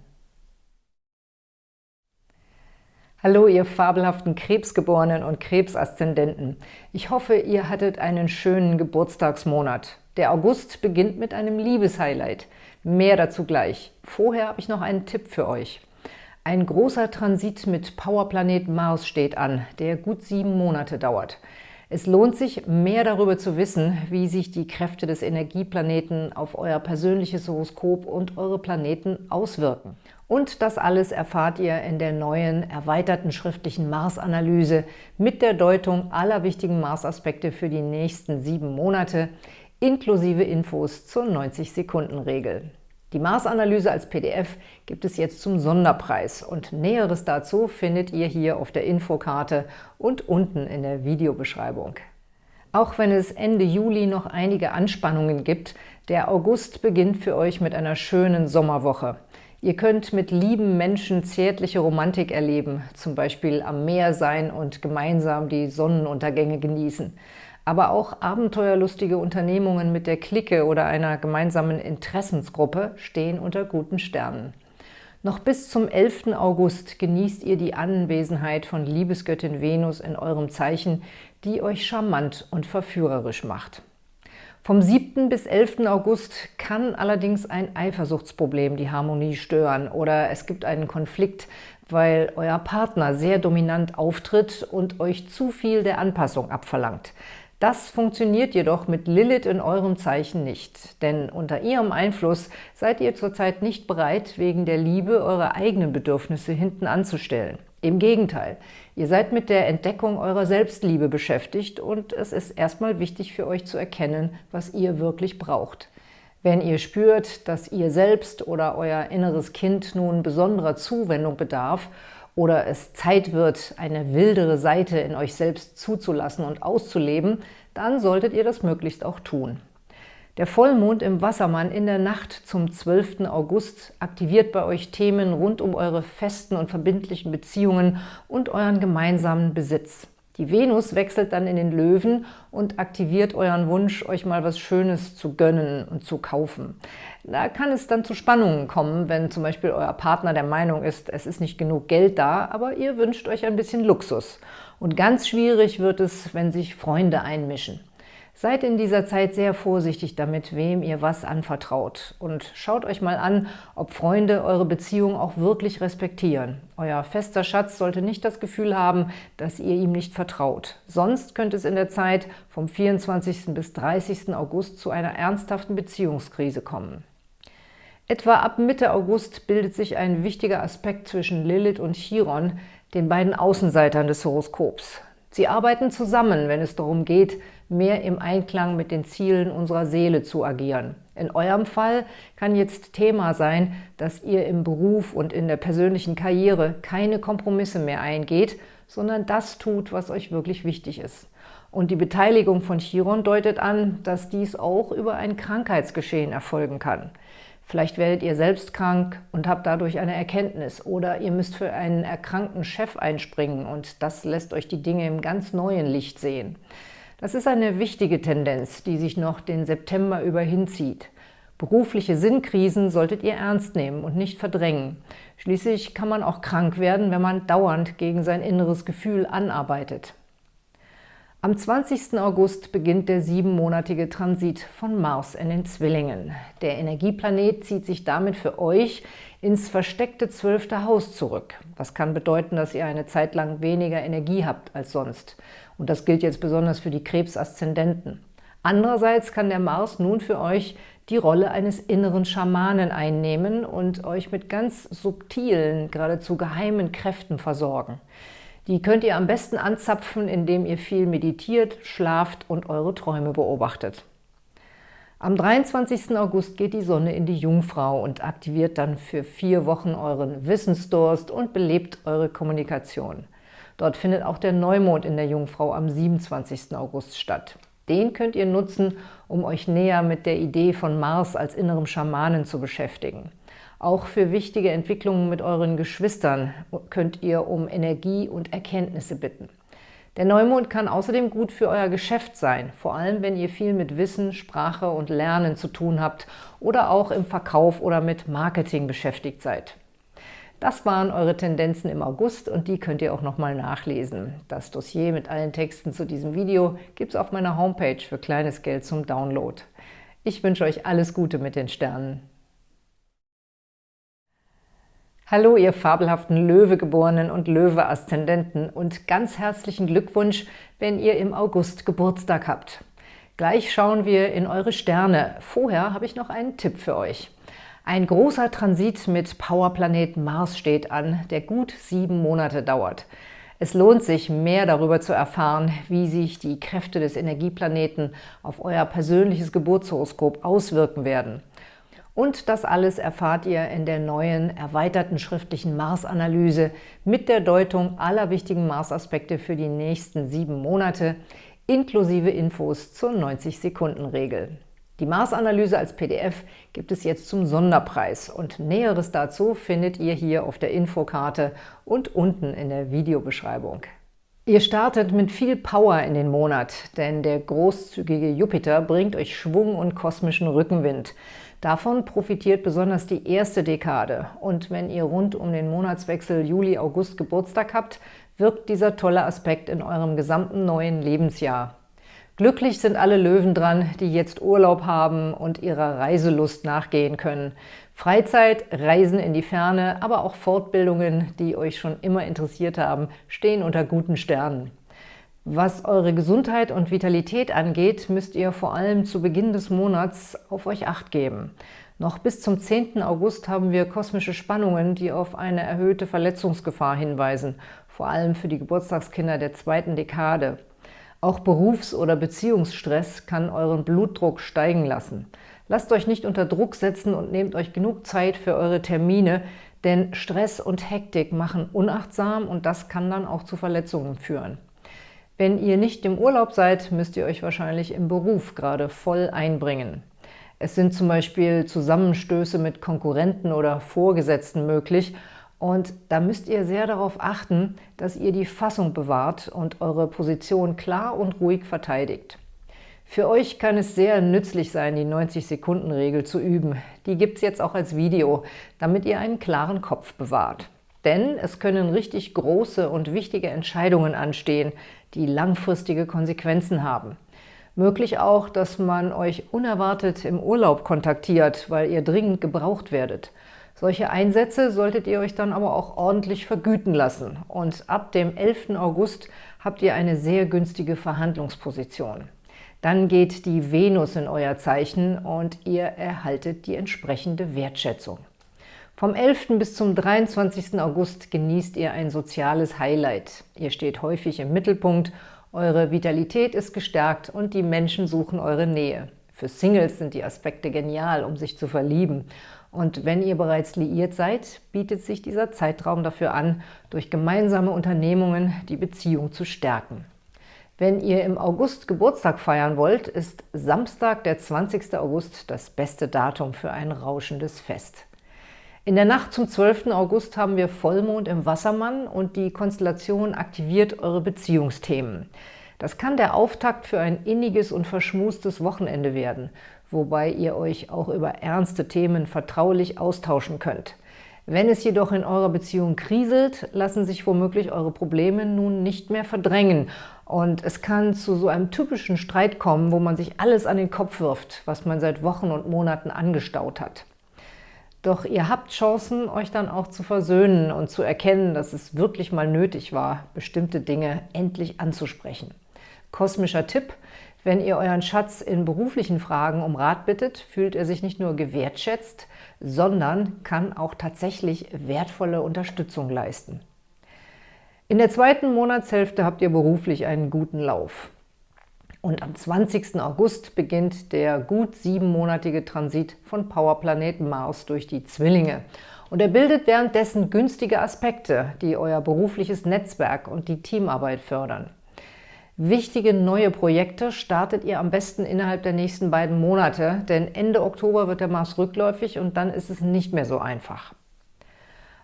Hallo, ihr fabelhaften Krebsgeborenen und Krebsaszendenten. Ich hoffe, ihr hattet einen schönen Geburtstagsmonat. Der August beginnt mit einem Liebeshighlight. Mehr dazu gleich. Vorher habe ich noch einen Tipp für euch. Ein großer Transit mit Powerplanet Mars steht an, der gut sieben Monate dauert. Es lohnt sich, mehr darüber zu wissen, wie sich die Kräfte des Energieplaneten auf euer persönliches Horoskop und eure Planeten auswirken. Und das alles erfahrt ihr in der neuen, erweiterten schriftlichen Mars-Analyse mit der Deutung aller wichtigen Mars-Aspekte für die nächsten sieben Monate, inklusive Infos zur 90-Sekunden-Regel. Die Mars-Analyse als PDF gibt es jetzt zum Sonderpreis und Näheres dazu findet ihr hier auf der Infokarte und unten in der Videobeschreibung. Auch wenn es Ende Juli noch einige Anspannungen gibt, der August beginnt für euch mit einer schönen Sommerwoche. Ihr könnt mit lieben Menschen zärtliche Romantik erleben, zum Beispiel am Meer sein und gemeinsam die Sonnenuntergänge genießen aber auch abenteuerlustige Unternehmungen mit der Clique oder einer gemeinsamen Interessensgruppe stehen unter guten Sternen. Noch bis zum 11. August genießt ihr die Anwesenheit von Liebesgöttin Venus in eurem Zeichen, die euch charmant und verführerisch macht. Vom 7. bis 11. August kann allerdings ein Eifersuchtsproblem die Harmonie stören oder es gibt einen Konflikt, weil euer Partner sehr dominant auftritt und euch zu viel der Anpassung abverlangt. Das funktioniert jedoch mit Lilith in eurem Zeichen nicht, denn unter ihrem Einfluss seid ihr zurzeit nicht bereit, wegen der Liebe eure eigenen Bedürfnisse hinten anzustellen. Im Gegenteil, ihr seid mit der Entdeckung eurer Selbstliebe beschäftigt und es ist erstmal wichtig für euch zu erkennen, was ihr wirklich braucht. Wenn ihr spürt, dass ihr selbst oder euer inneres Kind nun besonderer Zuwendung bedarf oder es Zeit wird, eine wildere Seite in euch selbst zuzulassen und auszuleben, dann solltet ihr das möglichst auch tun. Der Vollmond im Wassermann in der Nacht zum 12. August aktiviert bei euch Themen rund um eure festen und verbindlichen Beziehungen und euren gemeinsamen Besitz. Die Venus wechselt dann in den Löwen und aktiviert euren Wunsch, euch mal was Schönes zu gönnen und zu kaufen. Da kann es dann zu Spannungen kommen, wenn zum Beispiel euer Partner der Meinung ist, es ist nicht genug Geld da, aber ihr wünscht euch ein bisschen Luxus. Und ganz schwierig wird es, wenn sich Freunde einmischen. Seid in dieser Zeit sehr vorsichtig damit, wem ihr was anvertraut. Und schaut euch mal an, ob Freunde eure Beziehung auch wirklich respektieren. Euer fester Schatz sollte nicht das Gefühl haben, dass ihr ihm nicht vertraut. Sonst könnte es in der Zeit vom 24. bis 30. August zu einer ernsthaften Beziehungskrise kommen. Etwa ab Mitte August bildet sich ein wichtiger Aspekt zwischen Lilith und Chiron, den beiden Außenseitern des Horoskops. Sie arbeiten zusammen, wenn es darum geht, mehr im Einklang mit den Zielen unserer Seele zu agieren. In eurem Fall kann jetzt Thema sein, dass ihr im Beruf und in der persönlichen Karriere keine Kompromisse mehr eingeht, sondern das tut, was euch wirklich wichtig ist. Und die Beteiligung von Chiron deutet an, dass dies auch über ein Krankheitsgeschehen erfolgen kann. Vielleicht werdet ihr selbst krank und habt dadurch eine Erkenntnis oder ihr müsst für einen erkrankten Chef einspringen und das lässt euch die Dinge im ganz neuen Licht sehen. Das ist eine wichtige Tendenz, die sich noch den September über hinzieht. Berufliche Sinnkrisen solltet ihr ernst nehmen und nicht verdrängen. Schließlich kann man auch krank werden, wenn man dauernd gegen sein inneres Gefühl anarbeitet. Am 20. August beginnt der siebenmonatige Transit von Mars in den Zwillingen. Der Energieplanet zieht sich damit für euch ins versteckte zwölfte Haus zurück. Das kann bedeuten, dass ihr eine Zeit lang weniger Energie habt als sonst. Und das gilt jetzt besonders für die Krebsaszendenten. Andererseits kann der Mars nun für euch die Rolle eines inneren Schamanen einnehmen und euch mit ganz subtilen, geradezu geheimen Kräften versorgen. Die könnt ihr am besten anzapfen, indem ihr viel meditiert, schlaft und eure Träume beobachtet. Am 23. August geht die Sonne in die Jungfrau und aktiviert dann für vier Wochen euren Wissensdurst und belebt eure Kommunikation. Dort findet auch der Neumond in der Jungfrau am 27. August statt. Den könnt ihr nutzen, um euch näher mit der Idee von Mars als innerem Schamanen zu beschäftigen. Auch für wichtige Entwicklungen mit euren Geschwistern könnt ihr um Energie und Erkenntnisse bitten. Der Neumond kann außerdem gut für euer Geschäft sein, vor allem wenn ihr viel mit Wissen, Sprache und Lernen zu tun habt oder auch im Verkauf oder mit Marketing beschäftigt seid. Das waren eure Tendenzen im August und die könnt ihr auch nochmal nachlesen. Das Dossier mit allen Texten zu diesem Video gibt es auf meiner Homepage für kleines Geld zum Download. Ich wünsche euch alles Gute mit den Sternen. Hallo, ihr fabelhaften Löwegeborenen und Löwe-Aszendenten und ganz herzlichen Glückwunsch, wenn ihr im August Geburtstag habt. Gleich schauen wir in eure Sterne. Vorher habe ich noch einen Tipp für euch. Ein großer Transit mit Powerplanet Mars steht an, der gut sieben Monate dauert. Es lohnt sich, mehr darüber zu erfahren, wie sich die Kräfte des Energieplaneten auf euer persönliches Geburtshoroskop auswirken werden. Und das alles erfahrt ihr in der neuen, erweiterten schriftlichen Mars-Analyse mit der Deutung aller wichtigen Mars-Aspekte für die nächsten sieben Monate, inklusive Infos zur 90-Sekunden-Regel. Die Mars-Analyse als PDF gibt es jetzt zum Sonderpreis und Näheres dazu findet ihr hier auf der Infokarte und unten in der Videobeschreibung. Ihr startet mit viel Power in den Monat, denn der großzügige Jupiter bringt euch Schwung und kosmischen Rückenwind. Davon profitiert besonders die erste Dekade. Und wenn ihr rund um den Monatswechsel Juli-August Geburtstag habt, wirkt dieser tolle Aspekt in eurem gesamten neuen Lebensjahr. Glücklich sind alle Löwen dran, die jetzt Urlaub haben und ihrer Reiselust nachgehen können. Freizeit, Reisen in die Ferne, aber auch Fortbildungen, die euch schon immer interessiert haben, stehen unter guten Sternen. Was eure Gesundheit und Vitalität angeht, müsst ihr vor allem zu Beginn des Monats auf euch Acht geben. Noch bis zum 10. August haben wir kosmische Spannungen, die auf eine erhöhte Verletzungsgefahr hinweisen, vor allem für die Geburtstagskinder der zweiten Dekade. Auch Berufs- oder Beziehungsstress kann euren Blutdruck steigen lassen. Lasst euch nicht unter Druck setzen und nehmt euch genug Zeit für eure Termine, denn Stress und Hektik machen unachtsam und das kann dann auch zu Verletzungen führen. Wenn ihr nicht im Urlaub seid, müsst ihr euch wahrscheinlich im Beruf gerade voll einbringen. Es sind zum Beispiel Zusammenstöße mit Konkurrenten oder Vorgesetzten möglich und da müsst ihr sehr darauf achten, dass ihr die Fassung bewahrt und eure Position klar und ruhig verteidigt. Für euch kann es sehr nützlich sein, die 90-Sekunden-Regel zu üben. Die gibt es jetzt auch als Video, damit ihr einen klaren Kopf bewahrt. Denn es können richtig große und wichtige Entscheidungen anstehen, die langfristige Konsequenzen haben. Möglich auch, dass man euch unerwartet im Urlaub kontaktiert, weil ihr dringend gebraucht werdet. Solche Einsätze solltet ihr euch dann aber auch ordentlich vergüten lassen. Und ab dem 11. August habt ihr eine sehr günstige Verhandlungsposition. Dann geht die Venus in euer Zeichen und ihr erhaltet die entsprechende Wertschätzung. Vom 11. bis zum 23. August genießt ihr ein soziales Highlight. Ihr steht häufig im Mittelpunkt, eure Vitalität ist gestärkt und die Menschen suchen eure Nähe. Für Singles sind die Aspekte genial, um sich zu verlieben. Und wenn ihr bereits liiert seid, bietet sich dieser Zeitraum dafür an, durch gemeinsame Unternehmungen die Beziehung zu stärken. Wenn ihr im August Geburtstag feiern wollt, ist Samstag, der 20. August, das beste Datum für ein rauschendes Fest. In der Nacht zum 12. August haben wir Vollmond im Wassermann und die Konstellation aktiviert eure Beziehungsthemen. Das kann der Auftakt für ein inniges und verschmustes Wochenende werden, wobei ihr euch auch über ernste Themen vertraulich austauschen könnt. Wenn es jedoch in eurer Beziehung kriselt, lassen sich womöglich eure Probleme nun nicht mehr verdrängen und es kann zu so einem typischen Streit kommen, wo man sich alles an den Kopf wirft, was man seit Wochen und Monaten angestaut hat. Doch ihr habt Chancen, euch dann auch zu versöhnen und zu erkennen, dass es wirklich mal nötig war, bestimmte Dinge endlich anzusprechen. Kosmischer Tipp, wenn ihr euren Schatz in beruflichen Fragen um Rat bittet, fühlt er sich nicht nur gewertschätzt, sondern kann auch tatsächlich wertvolle Unterstützung leisten. In der zweiten Monatshälfte habt ihr beruflich einen guten Lauf. Und am 20. August beginnt der gut siebenmonatige Transit von Powerplanet Mars durch die Zwillinge. Und er bildet währenddessen günstige Aspekte, die euer berufliches Netzwerk und die Teamarbeit fördern. Wichtige neue Projekte startet ihr am besten innerhalb der nächsten beiden Monate, denn Ende Oktober wird der Mars rückläufig und dann ist es nicht mehr so einfach.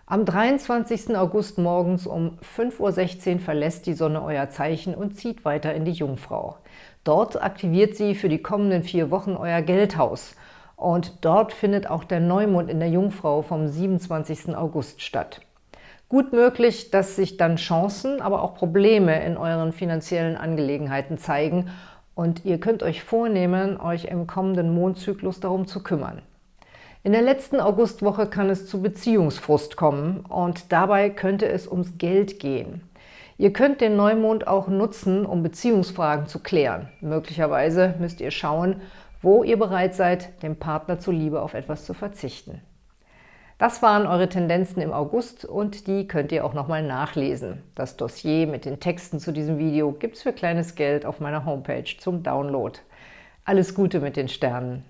Am 23. August morgens um 5.16 Uhr verlässt die Sonne euer Zeichen und zieht weiter in die Jungfrau. Dort aktiviert sie für die kommenden vier Wochen euer Geldhaus. Und dort findet auch der Neumond in der Jungfrau vom 27. August statt. Gut möglich, dass sich dann Chancen, aber auch Probleme in euren finanziellen Angelegenheiten zeigen und ihr könnt euch vornehmen, euch im kommenden Mondzyklus darum zu kümmern. In der letzten Augustwoche kann es zu Beziehungsfrust kommen und dabei könnte es ums Geld gehen. Ihr könnt den Neumond auch nutzen, um Beziehungsfragen zu klären. Möglicherweise müsst ihr schauen, wo ihr bereit seid, dem Partner zuliebe auf etwas zu verzichten. Das waren eure Tendenzen im August und die könnt ihr auch nochmal nachlesen. Das Dossier mit den Texten zu diesem Video gibt es für kleines Geld auf meiner Homepage zum Download. Alles Gute mit den Sternen!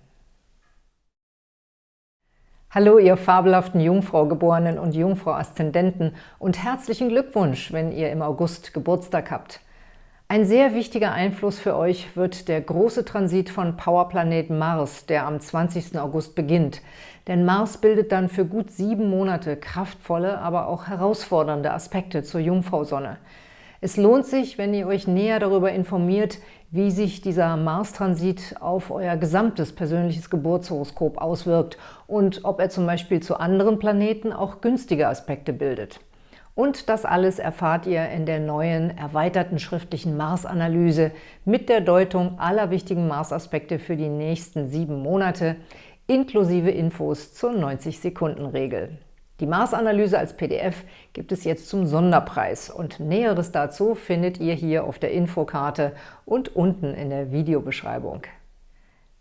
Hallo, ihr fabelhaften Jungfrau-Geborenen und Jungfrau-Aszendenten und herzlichen Glückwunsch, wenn ihr im August Geburtstag habt. Ein sehr wichtiger Einfluss für euch wird der große Transit von Powerplanet Mars, der am 20. August beginnt. Denn Mars bildet dann für gut sieben Monate kraftvolle, aber auch herausfordernde Aspekte zur Jungfrau-Sonne. Es lohnt sich, wenn ihr euch näher darüber informiert, wie sich dieser Mars-Transit auf euer gesamtes persönliches Geburtshoroskop auswirkt und ob er zum Beispiel zu anderen Planeten auch günstige Aspekte bildet. Und das alles erfahrt ihr in der neuen, erweiterten schriftlichen Mars-Analyse mit der Deutung aller wichtigen Mars-Aspekte für die nächsten sieben Monate, inklusive Infos zur 90-Sekunden-Regel. Die Mars-Analyse als PDF gibt es jetzt zum Sonderpreis und Näheres dazu findet ihr hier auf der Infokarte und unten in der Videobeschreibung.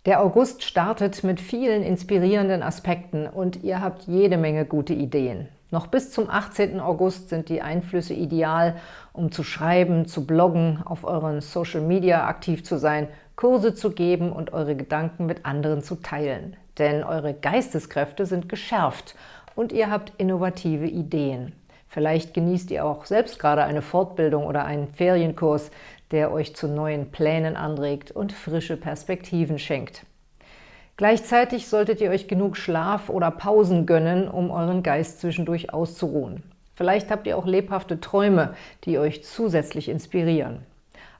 Der August startet mit vielen inspirierenden Aspekten und ihr habt jede Menge gute Ideen. Noch bis zum 18. August sind die Einflüsse ideal, um zu schreiben, zu bloggen, auf euren Social Media aktiv zu sein, Kurse zu geben und eure Gedanken mit anderen zu teilen. Denn eure Geisteskräfte sind geschärft und ihr habt innovative Ideen. Vielleicht genießt ihr auch selbst gerade eine Fortbildung oder einen Ferienkurs, der euch zu neuen Plänen anregt und frische Perspektiven schenkt. Gleichzeitig solltet ihr euch genug Schlaf oder Pausen gönnen, um euren Geist zwischendurch auszuruhen. Vielleicht habt ihr auch lebhafte Träume, die euch zusätzlich inspirieren.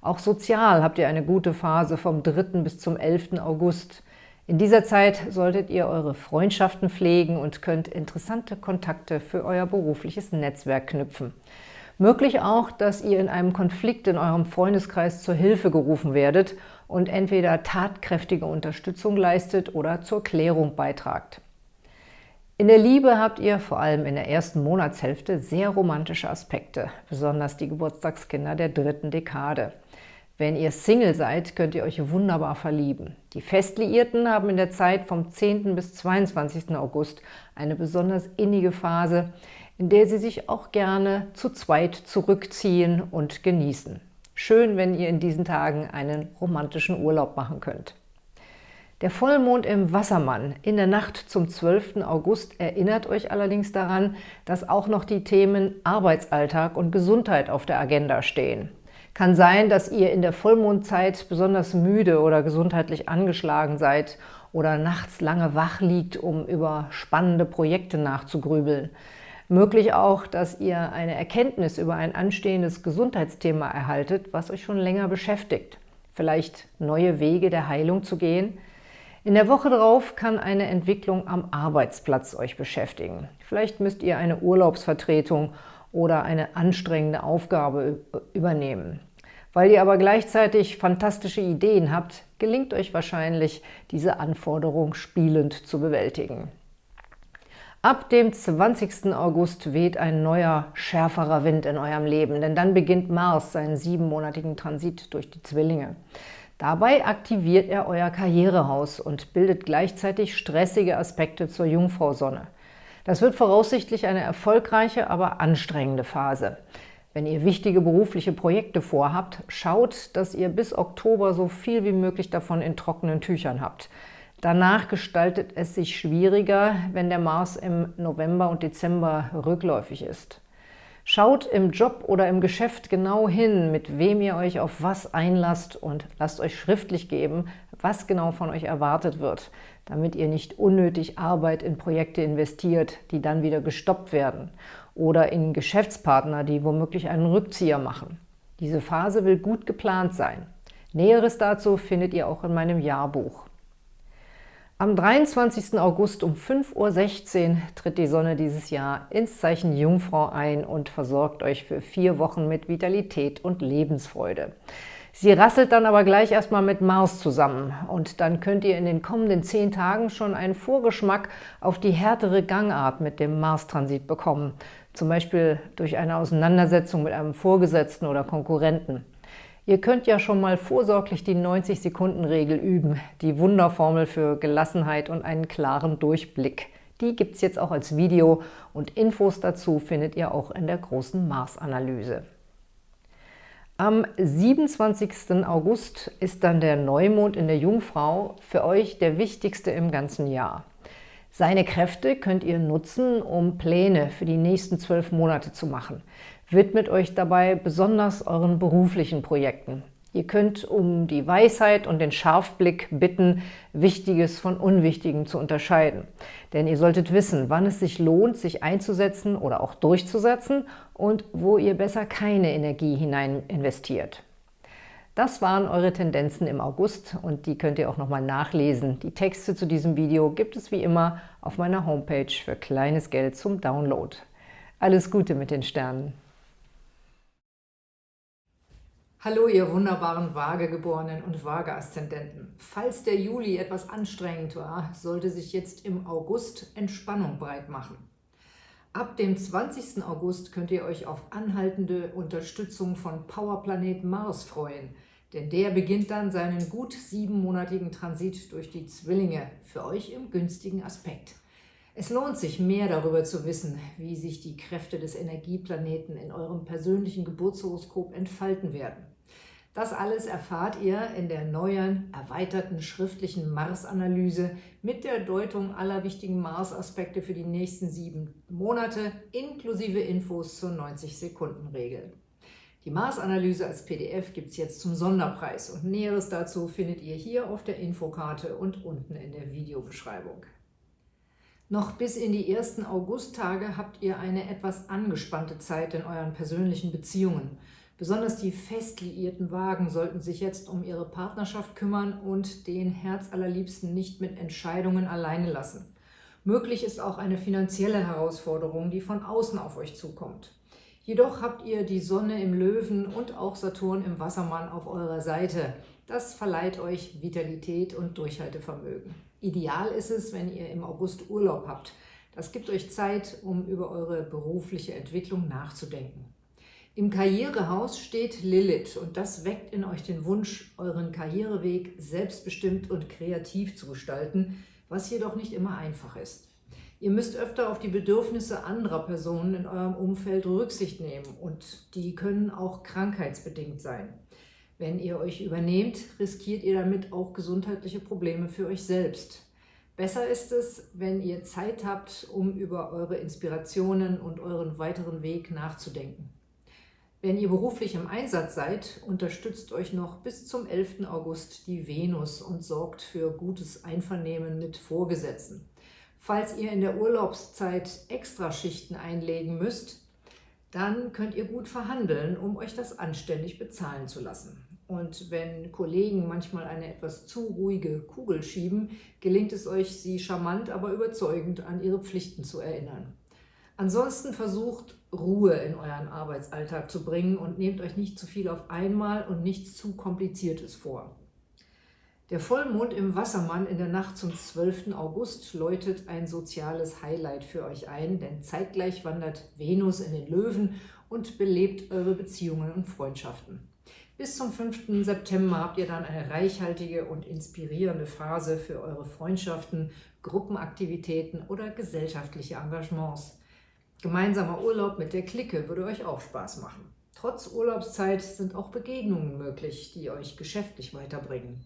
Auch sozial habt ihr eine gute Phase vom 3. bis zum 11. August. In dieser Zeit solltet ihr eure Freundschaften pflegen und könnt interessante Kontakte für euer berufliches Netzwerk knüpfen. Möglich auch, dass ihr in einem Konflikt in eurem Freundeskreis zur Hilfe gerufen werdet und entweder tatkräftige Unterstützung leistet oder zur Klärung beitragt. In der Liebe habt ihr vor allem in der ersten Monatshälfte sehr romantische Aspekte, besonders die Geburtstagskinder der dritten Dekade. Wenn ihr Single seid, könnt ihr euch wunderbar verlieben. Die Festliierten haben in der Zeit vom 10. bis 22. August eine besonders innige Phase, in der sie sich auch gerne zu zweit zurückziehen und genießen. Schön, wenn ihr in diesen Tagen einen romantischen Urlaub machen könnt. Der Vollmond im Wassermann in der Nacht zum 12. August erinnert euch allerdings daran, dass auch noch die Themen Arbeitsalltag und Gesundheit auf der Agenda stehen. Kann sein, dass ihr in der Vollmondzeit besonders müde oder gesundheitlich angeschlagen seid oder nachts lange wach liegt, um über spannende Projekte nachzugrübeln. Möglich auch, dass ihr eine Erkenntnis über ein anstehendes Gesundheitsthema erhaltet, was euch schon länger beschäftigt. Vielleicht neue Wege der Heilung zu gehen. In der Woche darauf kann eine Entwicklung am Arbeitsplatz euch beschäftigen. Vielleicht müsst ihr eine Urlaubsvertretung oder eine anstrengende Aufgabe übernehmen. Weil ihr aber gleichzeitig fantastische Ideen habt, gelingt euch wahrscheinlich, diese Anforderung spielend zu bewältigen. Ab dem 20. August weht ein neuer, schärferer Wind in eurem Leben, denn dann beginnt Mars seinen siebenmonatigen Transit durch die Zwillinge. Dabei aktiviert er euer Karrierehaus und bildet gleichzeitig stressige Aspekte zur Jungfrau-Sonne. Das wird voraussichtlich eine erfolgreiche, aber anstrengende Phase. Wenn ihr wichtige berufliche Projekte vorhabt, schaut, dass ihr bis Oktober so viel wie möglich davon in trockenen Tüchern habt. Danach gestaltet es sich schwieriger, wenn der Mars im November und Dezember rückläufig ist. Schaut im Job oder im Geschäft genau hin, mit wem ihr euch auf was einlasst und lasst euch schriftlich geben, was genau von euch erwartet wird, damit ihr nicht unnötig Arbeit in Projekte investiert, die dann wieder gestoppt werden oder in Geschäftspartner, die womöglich einen Rückzieher machen. Diese Phase will gut geplant sein. Näheres dazu findet ihr auch in meinem Jahrbuch. Am 23. August um 5.16 Uhr tritt die Sonne dieses Jahr ins Zeichen Jungfrau ein und versorgt euch für vier Wochen mit Vitalität und Lebensfreude. Sie rasselt dann aber gleich erstmal mit Mars zusammen und dann könnt ihr in den kommenden zehn Tagen schon einen Vorgeschmack auf die härtere Gangart mit dem Mars-Transit bekommen, zum Beispiel durch eine Auseinandersetzung mit einem Vorgesetzten oder Konkurrenten. Ihr könnt ja schon mal vorsorglich die 90-Sekunden-Regel üben, die Wunderformel für Gelassenheit und einen klaren Durchblick. Die gibt es jetzt auch als Video und Infos dazu findet ihr auch in der großen Mars-Analyse. Am 27. August ist dann der Neumond in der Jungfrau für euch der wichtigste im ganzen Jahr. Seine Kräfte könnt ihr nutzen, um Pläne für die nächsten zwölf Monate zu machen. Widmet euch dabei besonders euren beruflichen Projekten. Ihr könnt um die Weisheit und den Scharfblick bitten, Wichtiges von Unwichtigem zu unterscheiden. Denn ihr solltet wissen, wann es sich lohnt, sich einzusetzen oder auch durchzusetzen und wo ihr besser keine Energie hinein investiert. Das waren eure Tendenzen im August und die könnt ihr auch nochmal nachlesen. Die Texte zu diesem Video gibt es wie immer auf meiner Homepage für kleines Geld zum Download. Alles Gute mit den Sternen! Hallo, ihr wunderbaren Waagegeborenen und Waage-Aszendenten. Falls der Juli etwas anstrengend war, sollte sich jetzt im August Entspannung breit machen. Ab dem 20. August könnt ihr euch auf anhaltende Unterstützung von Powerplanet Mars freuen, denn der beginnt dann seinen gut siebenmonatigen Transit durch die Zwillinge, für euch im günstigen Aspekt. Es lohnt sich, mehr darüber zu wissen, wie sich die Kräfte des Energieplaneten in eurem persönlichen Geburtshoroskop entfalten werden. Das alles erfahrt ihr in der neuen, erweiterten schriftlichen Mars-Analyse mit der Deutung aller wichtigen Mars-Aspekte für die nächsten sieben Monate, inklusive Infos zur 90-Sekunden-Regel. Die Mars-Analyse als PDF gibt es jetzt zum Sonderpreis und Näheres dazu findet ihr hier auf der Infokarte und unten in der Videobeschreibung. Noch bis in die ersten Augusttage habt ihr eine etwas angespannte Zeit in euren persönlichen Beziehungen. Besonders die fest liierten Wagen sollten sich jetzt um ihre Partnerschaft kümmern und den Herzallerliebsten nicht mit Entscheidungen alleine lassen. Möglich ist auch eine finanzielle Herausforderung, die von außen auf euch zukommt. Jedoch habt ihr die Sonne im Löwen und auch Saturn im Wassermann auf eurer Seite. Das verleiht euch Vitalität und Durchhaltevermögen. Ideal ist es, wenn ihr im August Urlaub habt. Das gibt euch Zeit, um über eure berufliche Entwicklung nachzudenken. Im Karrierehaus steht Lilith und das weckt in euch den Wunsch, euren Karriereweg selbstbestimmt und kreativ zu gestalten, was jedoch nicht immer einfach ist. Ihr müsst öfter auf die Bedürfnisse anderer Personen in eurem Umfeld Rücksicht nehmen und die können auch krankheitsbedingt sein. Wenn ihr euch übernehmt, riskiert ihr damit auch gesundheitliche Probleme für euch selbst. Besser ist es, wenn ihr Zeit habt, um über eure Inspirationen und euren weiteren Weg nachzudenken. Wenn ihr beruflich im Einsatz seid, unterstützt euch noch bis zum 11. August die Venus und sorgt für gutes Einvernehmen mit Vorgesetzten. Falls ihr in der Urlaubszeit Extraschichten einlegen müsst, dann könnt ihr gut verhandeln, um euch das anständig bezahlen zu lassen. Und wenn Kollegen manchmal eine etwas zu ruhige Kugel schieben, gelingt es euch, sie charmant, aber überzeugend an ihre Pflichten zu erinnern. Ansonsten versucht, Ruhe in euren Arbeitsalltag zu bringen und nehmt euch nicht zu viel auf einmal und nichts zu Kompliziertes vor. Der Vollmond im Wassermann in der Nacht zum 12. August läutet ein soziales Highlight für euch ein, denn zeitgleich wandert Venus in den Löwen und belebt eure Beziehungen und Freundschaften. Bis zum 5. September habt ihr dann eine reichhaltige und inspirierende Phase für eure Freundschaften, Gruppenaktivitäten oder gesellschaftliche Engagements. Gemeinsamer Urlaub mit der Clique würde euch auch Spaß machen. Trotz Urlaubszeit sind auch Begegnungen möglich, die euch geschäftlich weiterbringen.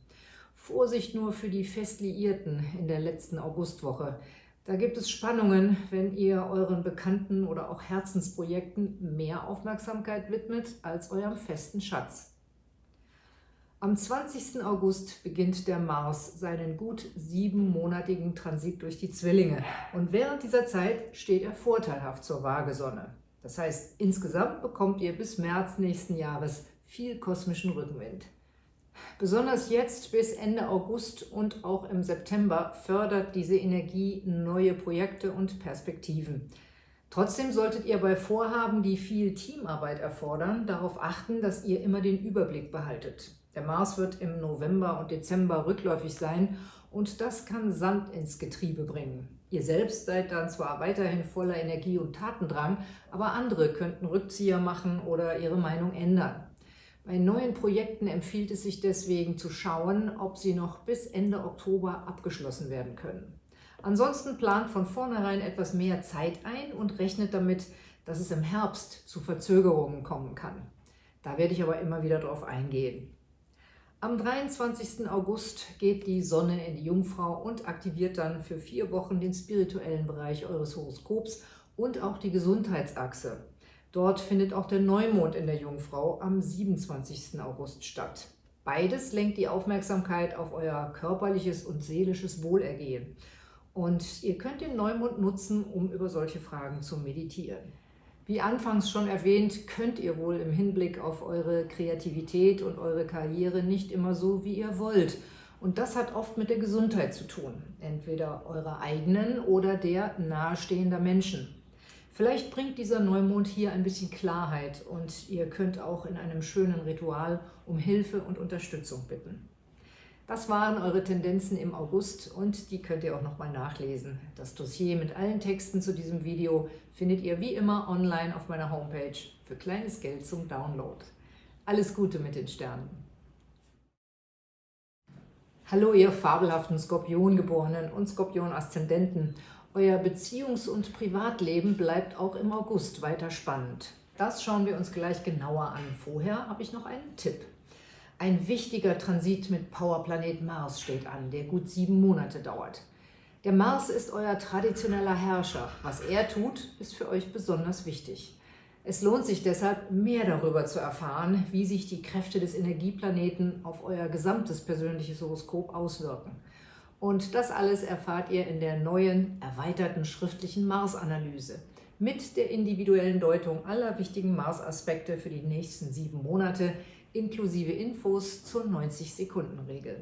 Vorsicht nur für die Festliierten in der letzten Augustwoche. Da gibt es Spannungen, wenn ihr euren Bekannten oder auch Herzensprojekten mehr Aufmerksamkeit widmet als eurem festen Schatz. Am 20. August beginnt der Mars seinen gut siebenmonatigen Transit durch die Zwillinge und während dieser Zeit steht er vorteilhaft zur Waagesonne. Das heißt, insgesamt bekommt ihr bis März nächsten Jahres viel kosmischen Rückenwind. Besonders jetzt bis Ende August und auch im September fördert diese Energie neue Projekte und Perspektiven. Trotzdem solltet ihr bei Vorhaben, die viel Teamarbeit erfordern, darauf achten, dass ihr immer den Überblick behaltet. Der Mars wird im November und Dezember rückläufig sein und das kann Sand ins Getriebe bringen. Ihr selbst seid dann zwar weiterhin voller Energie und Tatendrang, aber andere könnten Rückzieher machen oder ihre Meinung ändern. Bei neuen Projekten empfiehlt es sich deswegen zu schauen, ob sie noch bis Ende Oktober abgeschlossen werden können. Ansonsten plant von vornherein etwas mehr Zeit ein und rechnet damit, dass es im Herbst zu Verzögerungen kommen kann. Da werde ich aber immer wieder darauf eingehen. Am 23. August geht die Sonne in die Jungfrau und aktiviert dann für vier Wochen den spirituellen Bereich eures Horoskops und auch die Gesundheitsachse. Dort findet auch der Neumond in der Jungfrau am 27. August statt. Beides lenkt die Aufmerksamkeit auf euer körperliches und seelisches Wohlergehen. Und ihr könnt den Neumond nutzen, um über solche Fragen zu meditieren. Wie anfangs schon erwähnt, könnt ihr wohl im Hinblick auf eure Kreativität und eure Karriere nicht immer so, wie ihr wollt. Und das hat oft mit der Gesundheit zu tun, entweder eurer eigenen oder der nahestehender Menschen. Vielleicht bringt dieser Neumond hier ein bisschen Klarheit und ihr könnt auch in einem schönen Ritual um Hilfe und Unterstützung bitten. Das waren eure Tendenzen im August und die könnt ihr auch nochmal nachlesen. Das Dossier mit allen Texten zu diesem Video findet ihr wie immer online auf meiner Homepage für kleines Geld zum Download. Alles Gute mit den Sternen! Hallo ihr fabelhaften Skorpiongeborenen und Skorpion-Aszendenten euer Beziehungs- und Privatleben bleibt auch im August weiter spannend. Das schauen wir uns gleich genauer an. Vorher habe ich noch einen Tipp. Ein wichtiger Transit mit Powerplanet Mars steht an, der gut sieben Monate dauert. Der Mars ist euer traditioneller Herrscher. Was er tut, ist für euch besonders wichtig. Es lohnt sich deshalb, mehr darüber zu erfahren, wie sich die Kräfte des Energieplaneten auf euer gesamtes persönliches Horoskop auswirken. Und das alles erfahrt ihr in der neuen, erweiterten schriftlichen Mars-Analyse mit der individuellen Deutung aller wichtigen Mars-Aspekte für die nächsten sieben Monate, inklusive Infos zur 90-Sekunden-Regel.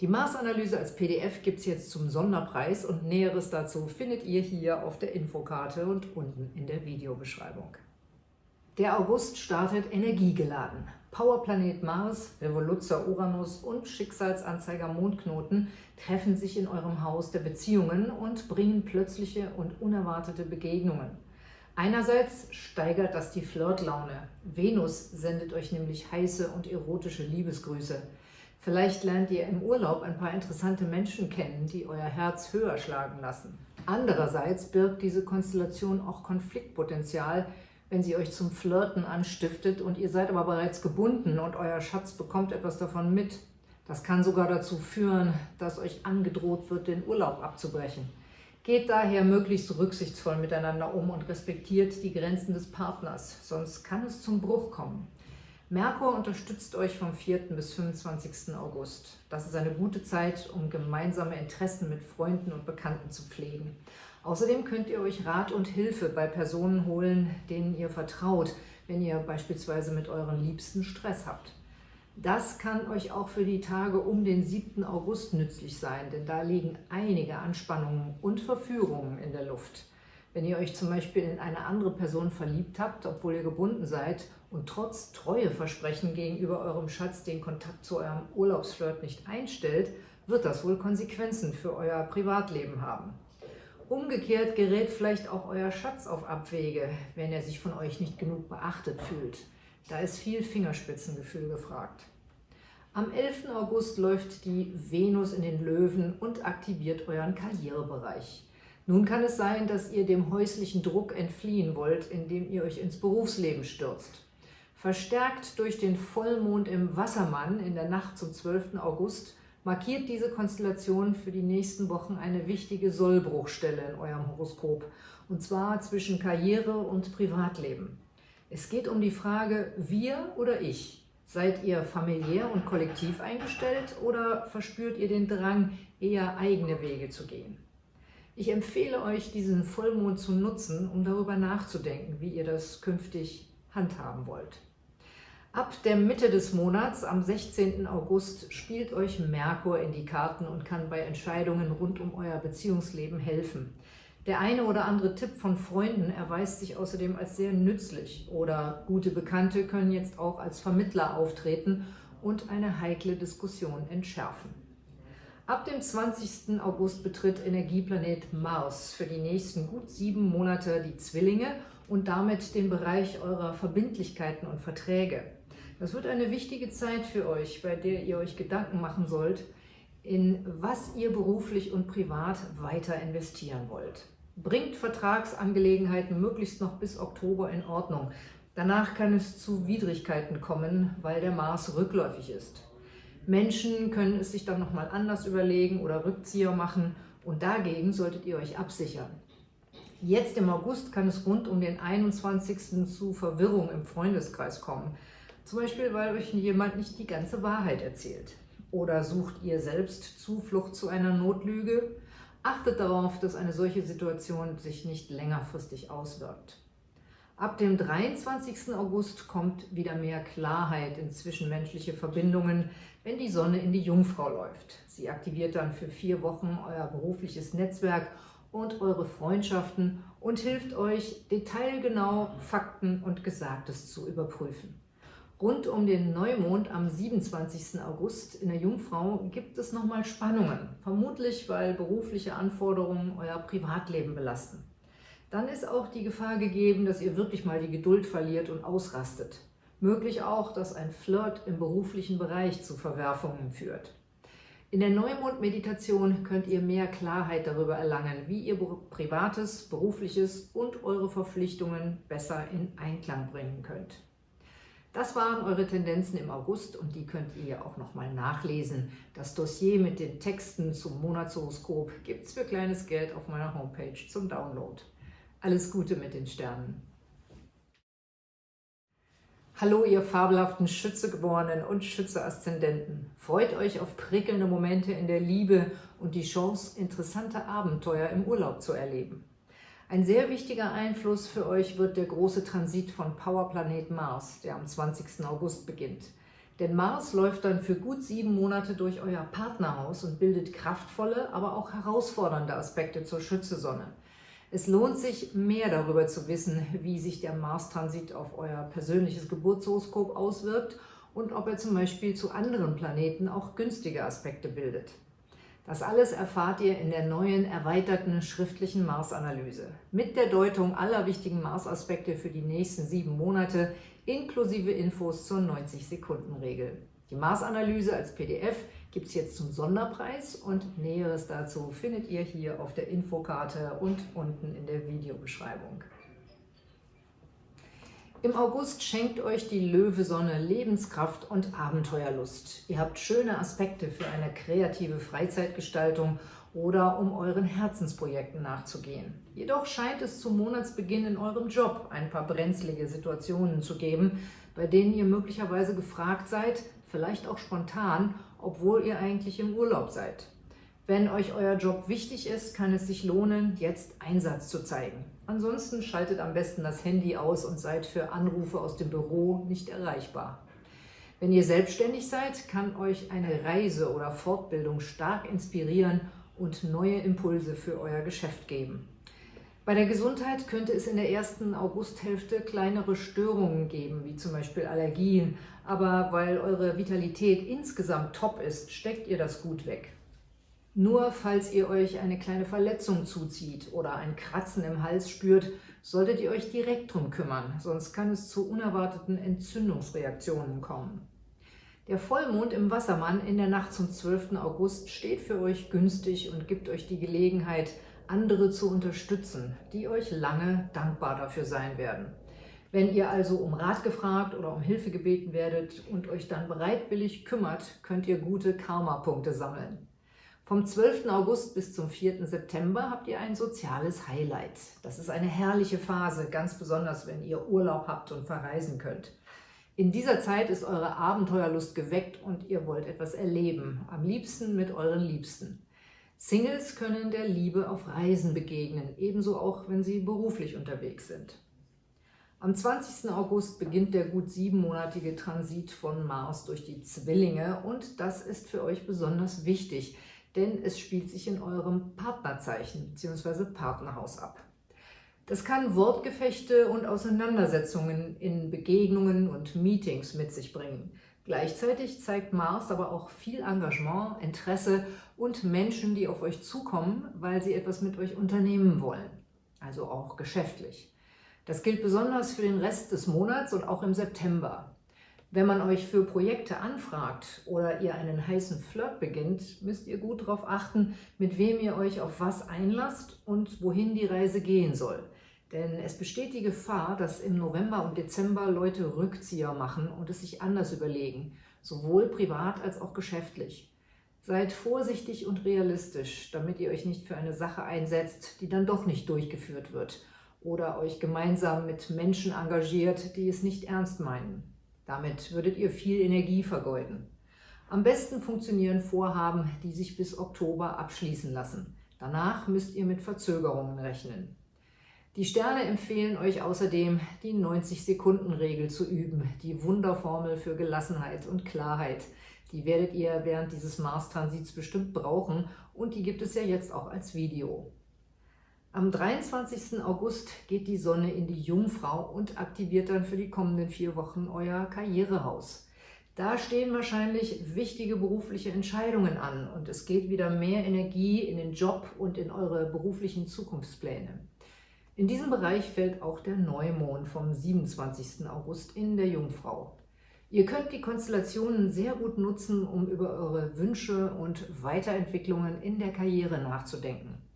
Die Mars-Analyse als PDF gibt es jetzt zum Sonderpreis und Näheres dazu findet ihr hier auf der Infokarte und unten in der Videobeschreibung. Der August startet energiegeladen. Powerplanet Mars, Revoluzzer Uranus und Schicksalsanzeiger Mondknoten treffen sich in eurem Haus der Beziehungen und bringen plötzliche und unerwartete Begegnungen. Einerseits steigert das die Flirtlaune. Venus sendet euch nämlich heiße und erotische Liebesgrüße. Vielleicht lernt ihr im Urlaub ein paar interessante Menschen kennen, die euer Herz höher schlagen lassen. Andererseits birgt diese Konstellation auch Konfliktpotenzial, wenn sie euch zum Flirten anstiftet und ihr seid aber bereits gebunden und euer Schatz bekommt etwas davon mit. Das kann sogar dazu führen, dass euch angedroht wird, den Urlaub abzubrechen. Geht daher möglichst rücksichtsvoll miteinander um und respektiert die Grenzen des Partners, sonst kann es zum Bruch kommen. Merkur unterstützt euch vom 4. bis 25. August. Das ist eine gute Zeit, um gemeinsame Interessen mit Freunden und Bekannten zu pflegen. Außerdem könnt ihr euch Rat und Hilfe bei Personen holen, denen ihr vertraut, wenn ihr beispielsweise mit euren Liebsten Stress habt. Das kann euch auch für die Tage um den 7. August nützlich sein, denn da liegen einige Anspannungen und Verführungen in der Luft. Wenn ihr euch zum Beispiel in eine andere Person verliebt habt, obwohl ihr gebunden seid und trotz Treueversprechen gegenüber eurem Schatz den Kontakt zu eurem Urlaubsflirt nicht einstellt, wird das wohl Konsequenzen für euer Privatleben haben. Umgekehrt gerät vielleicht auch euer Schatz auf Abwege, wenn er sich von euch nicht genug beachtet fühlt. Da ist viel Fingerspitzengefühl gefragt. Am 11. August läuft die Venus in den Löwen und aktiviert euren Karrierebereich. Nun kann es sein, dass ihr dem häuslichen Druck entfliehen wollt, indem ihr euch ins Berufsleben stürzt. Verstärkt durch den Vollmond im Wassermann in der Nacht zum 12. August markiert diese Konstellation für die nächsten Wochen eine wichtige Sollbruchstelle in eurem Horoskop, und zwar zwischen Karriere und Privatleben. Es geht um die Frage, wir oder ich. Seid ihr familiär und kollektiv eingestellt oder verspürt ihr den Drang, eher eigene Wege zu gehen? Ich empfehle euch, diesen Vollmond zu nutzen, um darüber nachzudenken, wie ihr das künftig handhaben wollt. Ab der Mitte des Monats, am 16. August, spielt euch Merkur in die Karten und kann bei Entscheidungen rund um euer Beziehungsleben helfen. Der eine oder andere Tipp von Freunden erweist sich außerdem als sehr nützlich oder gute Bekannte können jetzt auch als Vermittler auftreten und eine heikle Diskussion entschärfen. Ab dem 20. August betritt Energieplanet Mars für die nächsten gut sieben Monate die Zwillinge und damit den Bereich eurer Verbindlichkeiten und Verträge. Das wird eine wichtige Zeit für euch, bei der ihr euch Gedanken machen sollt, in was ihr beruflich und privat weiter investieren wollt. Bringt Vertragsangelegenheiten möglichst noch bis Oktober in Ordnung. Danach kann es zu Widrigkeiten kommen, weil der Mars rückläufig ist. Menschen können es sich dann nochmal anders überlegen oder Rückzieher machen und dagegen solltet ihr euch absichern. Jetzt im August kann es rund um den 21. zu Verwirrung im Freundeskreis kommen. Zum Beispiel, weil euch jemand nicht die ganze Wahrheit erzählt. Oder sucht ihr selbst Zuflucht zu einer Notlüge? Achtet darauf, dass eine solche Situation sich nicht längerfristig auswirkt. Ab dem 23. August kommt wieder mehr Klarheit in zwischenmenschliche Verbindungen, wenn die Sonne in die Jungfrau läuft. Sie aktiviert dann für vier Wochen euer berufliches Netzwerk und eure Freundschaften und hilft euch, detailgenau Fakten und Gesagtes zu überprüfen. Rund um den Neumond am 27. August in der Jungfrau gibt es nochmal Spannungen, vermutlich weil berufliche Anforderungen euer Privatleben belasten dann ist auch die Gefahr gegeben, dass ihr wirklich mal die Geduld verliert und ausrastet. Möglich auch, dass ein Flirt im beruflichen Bereich zu Verwerfungen führt. In der Neumond-Meditation könnt ihr mehr Klarheit darüber erlangen, wie ihr Privates, Berufliches und eure Verpflichtungen besser in Einklang bringen könnt. Das waren eure Tendenzen im August und die könnt ihr auch nochmal nachlesen. Das Dossier mit den Texten zum Monatshoroskop gibt es für kleines Geld auf meiner Homepage zum Download. Alles Gute mit den Sternen. Hallo, ihr fabelhaften Schützegeborenen und Schütze-Aszendenten. Freut euch auf prickelnde Momente in der Liebe und die Chance, interessante Abenteuer im Urlaub zu erleben. Ein sehr wichtiger Einfluss für euch wird der große Transit von Powerplanet Mars, der am 20. August beginnt. Denn Mars läuft dann für gut sieben Monate durch euer Partnerhaus und bildet kraftvolle, aber auch herausfordernde Aspekte zur Schützesonne. Es lohnt sich, mehr darüber zu wissen, wie sich der Mars-Transit auf euer persönliches Geburtshoroskop auswirkt und ob er zum Beispiel zu anderen Planeten auch günstige Aspekte bildet. Das alles erfahrt ihr in der neuen, erweiterten schriftlichen Mars-Analyse mit der Deutung aller wichtigen Mars-Aspekte für die nächsten sieben Monate inklusive Infos zur 90-Sekunden-Regel. Die Mars-Analyse als PDF gibt es jetzt zum Sonderpreis und Näheres dazu findet ihr hier auf der Infokarte und unten in der Videobeschreibung. Im August schenkt euch die Löwesonne Lebenskraft und Abenteuerlust. Ihr habt schöne Aspekte für eine kreative Freizeitgestaltung oder um euren Herzensprojekten nachzugehen. Jedoch scheint es zum Monatsbeginn in eurem Job ein paar brenzlige Situationen zu geben, bei denen ihr möglicherweise gefragt seid, vielleicht auch spontan, obwohl ihr eigentlich im Urlaub seid. Wenn euch euer Job wichtig ist, kann es sich lohnen, jetzt Einsatz zu zeigen. Ansonsten schaltet am besten das Handy aus und seid für Anrufe aus dem Büro nicht erreichbar. Wenn ihr selbstständig seid, kann euch eine Reise oder Fortbildung stark inspirieren und neue Impulse für euer Geschäft geben. Bei der Gesundheit könnte es in der ersten Augusthälfte kleinere Störungen geben, wie zum Beispiel Allergien, aber weil eure Vitalität insgesamt top ist, steckt ihr das gut weg. Nur falls ihr euch eine kleine Verletzung zuzieht oder ein Kratzen im Hals spürt, solltet ihr euch direkt drum kümmern, sonst kann es zu unerwarteten Entzündungsreaktionen kommen. Der Vollmond im Wassermann in der Nacht zum 12. August steht für euch günstig und gibt euch die Gelegenheit, andere zu unterstützen, die euch lange dankbar dafür sein werden. Wenn ihr also um Rat gefragt oder um Hilfe gebeten werdet und euch dann bereitwillig kümmert, könnt ihr gute Karma-Punkte sammeln. Vom 12. August bis zum 4. September habt ihr ein soziales Highlight. Das ist eine herrliche Phase, ganz besonders, wenn ihr Urlaub habt und verreisen könnt. In dieser Zeit ist eure Abenteuerlust geweckt und ihr wollt etwas erleben, am liebsten mit euren Liebsten. Singles können der Liebe auf Reisen begegnen, ebenso auch, wenn sie beruflich unterwegs sind. Am 20. August beginnt der gut siebenmonatige Transit von Mars durch die Zwillinge und das ist für euch besonders wichtig – denn es spielt sich in eurem Partnerzeichen bzw. Partnerhaus ab. Das kann Wortgefechte und Auseinandersetzungen in Begegnungen und Meetings mit sich bringen. Gleichzeitig zeigt Mars aber auch viel Engagement, Interesse und Menschen, die auf euch zukommen, weil sie etwas mit euch unternehmen wollen, also auch geschäftlich. Das gilt besonders für den Rest des Monats und auch im September. Wenn man euch für Projekte anfragt oder ihr einen heißen Flirt beginnt, müsst ihr gut darauf achten, mit wem ihr euch auf was einlasst und wohin die Reise gehen soll. Denn es besteht die Gefahr, dass im November und Dezember Leute Rückzieher machen und es sich anders überlegen, sowohl privat als auch geschäftlich. Seid vorsichtig und realistisch, damit ihr euch nicht für eine Sache einsetzt, die dann doch nicht durchgeführt wird oder euch gemeinsam mit Menschen engagiert, die es nicht ernst meinen. Damit würdet ihr viel Energie vergeuden. Am besten funktionieren Vorhaben, die sich bis Oktober abschließen lassen. Danach müsst ihr mit Verzögerungen rechnen. Die Sterne empfehlen euch außerdem, die 90-Sekunden-Regel zu üben, die Wunderformel für Gelassenheit und Klarheit. Die werdet ihr während dieses Mars-Transits bestimmt brauchen und die gibt es ja jetzt auch als Video. Am 23. August geht die Sonne in die Jungfrau und aktiviert dann für die kommenden vier Wochen euer Karrierehaus. Da stehen wahrscheinlich wichtige berufliche Entscheidungen an und es geht wieder mehr Energie in den Job und in eure beruflichen Zukunftspläne. In diesem Bereich fällt auch der Neumond vom 27. August in der Jungfrau. Ihr könnt die Konstellationen sehr gut nutzen, um über eure Wünsche und Weiterentwicklungen in der Karriere nachzudenken.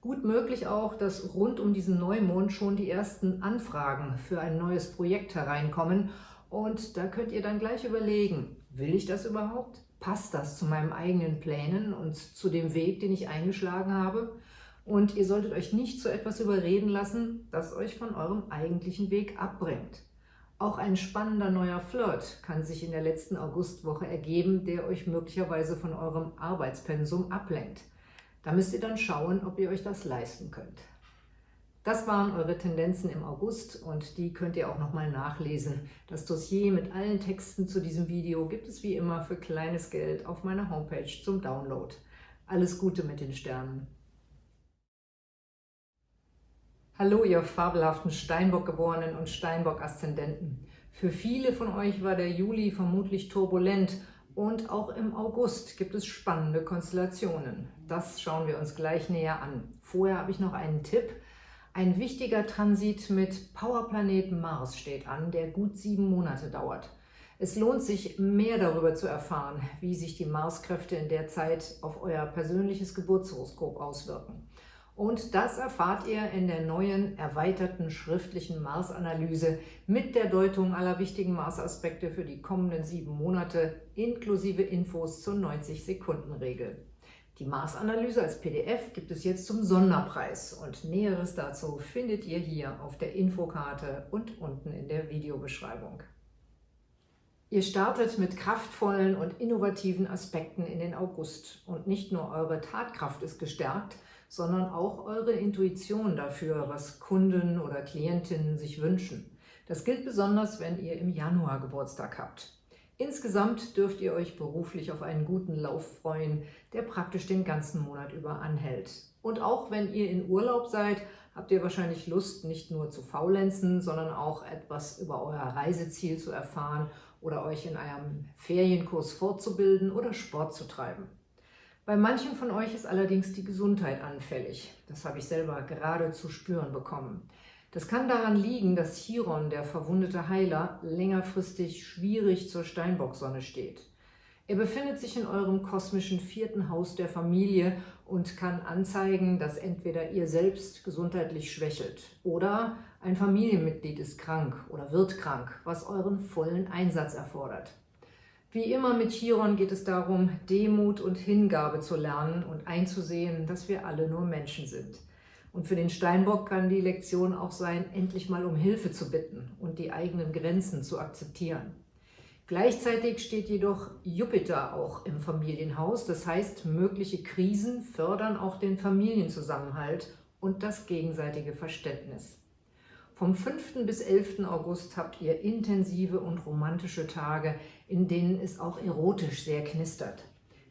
Gut möglich auch, dass rund um diesen Neumond schon die ersten Anfragen für ein neues Projekt hereinkommen und da könnt ihr dann gleich überlegen, will ich das überhaupt? Passt das zu meinen eigenen Plänen und zu dem Weg, den ich eingeschlagen habe? Und ihr solltet euch nicht zu etwas überreden lassen, das euch von eurem eigentlichen Weg abbringt. Auch ein spannender neuer Flirt kann sich in der letzten Augustwoche ergeben, der euch möglicherweise von eurem Arbeitspensum ablenkt. Da müsst ihr dann schauen, ob ihr euch das leisten könnt. Das waren eure Tendenzen im August und die könnt ihr auch nochmal nachlesen. Das Dossier mit allen Texten zu diesem Video gibt es wie immer für kleines Geld auf meiner Homepage zum Download. Alles Gute mit den Sternen! Hallo, ihr fabelhaften Steinbock-Geborenen und Steinbock-Aszendenten. Für viele von euch war der Juli vermutlich turbulent Und auch im August gibt es spannende Konstellationen. Das schauen wir uns gleich näher an. Vorher habe ich noch einen Tipp. Ein wichtiger Transit mit Powerplaneten Mars steht an, der gut sieben Monate dauert. Es lohnt sich, mehr darüber zu erfahren, wie sich die Marskräfte in der Zeit auf euer persönliches Geburtshoroskop auswirken. Und das erfahrt ihr in der neuen, erweiterten schriftlichen Mars-Analyse mit der Deutung aller wichtigen Mars-Aspekte für die kommenden sieben Monate, inklusive Infos zur 90-Sekunden-Regel. Die Mars-Analyse als PDF gibt es jetzt zum Sonderpreis und Näheres dazu findet ihr hier auf der Infokarte und unten in der Videobeschreibung. Ihr startet mit kraftvollen und innovativen Aspekten in den August und nicht nur eure Tatkraft ist gestärkt, sondern auch eure Intuition dafür, was Kunden oder Klientinnen sich wünschen. Das gilt besonders, wenn ihr im Januar Geburtstag habt. Insgesamt dürft ihr euch beruflich auf einen guten Lauf freuen, der praktisch den ganzen Monat über anhält. Und auch wenn ihr in Urlaub seid, habt ihr wahrscheinlich Lust, nicht nur zu faulenzen, sondern auch etwas über euer Reiseziel zu erfahren oder euch in einem Ferienkurs fortzubilden oder Sport zu treiben. Bei manchen von euch ist allerdings die Gesundheit anfällig. Das habe ich selber gerade zu spüren bekommen. Das kann daran liegen, dass Chiron, der verwundete Heiler, längerfristig schwierig zur Steinbocksonne steht. Er befindet sich in eurem kosmischen vierten Haus der Familie und kann anzeigen, dass entweder ihr selbst gesundheitlich schwächelt oder ein Familienmitglied ist krank oder wird krank, was euren vollen Einsatz erfordert. Wie immer mit Chiron geht es darum, Demut und Hingabe zu lernen und einzusehen, dass wir alle nur Menschen sind. Und für den Steinbock kann die Lektion auch sein, endlich mal um Hilfe zu bitten und die eigenen Grenzen zu akzeptieren. Gleichzeitig steht jedoch Jupiter auch im Familienhaus, das heißt, mögliche Krisen fördern auch den Familienzusammenhalt und das gegenseitige Verständnis. Vom 5. bis 11. August habt ihr intensive und romantische Tage, in denen es auch erotisch sehr knistert.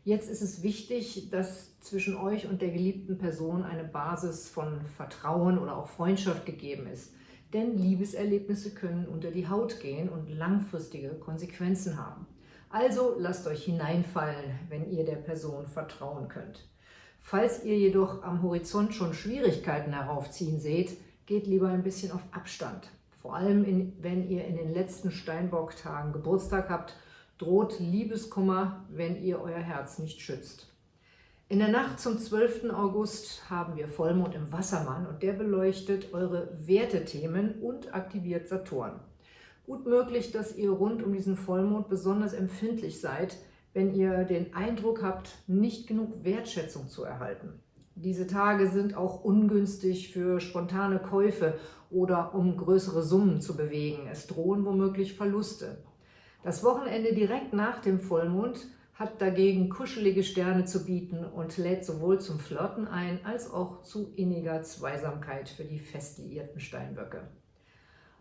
Jetzt ist es wichtig, dass zwischen euch und der geliebten Person eine Basis von Vertrauen oder auch Freundschaft gegeben ist. Denn Liebeserlebnisse können unter die Haut gehen und langfristige Konsequenzen haben. Also lasst euch hineinfallen, wenn ihr der Person vertrauen könnt. Falls ihr jedoch am Horizont schon Schwierigkeiten heraufziehen seht, geht lieber ein bisschen auf Abstand. Vor allem, in, wenn ihr in den letzten Steinbock-Tagen Geburtstag habt, droht Liebeskummer, wenn ihr euer Herz nicht schützt. In der Nacht zum 12. August haben wir Vollmond im Wassermann und der beleuchtet eure Wertethemen und aktiviert Saturn. Gut möglich, dass ihr rund um diesen Vollmond besonders empfindlich seid, wenn ihr den Eindruck habt, nicht genug Wertschätzung zu erhalten. Diese Tage sind auch ungünstig für spontane Käufe oder um größere Summen zu bewegen. Es drohen womöglich Verluste. Das Wochenende direkt nach dem Vollmond hat dagegen kuschelige Sterne zu bieten und lädt sowohl zum Flirten ein, als auch zu inniger Zweisamkeit für die fest liierten Steinböcke.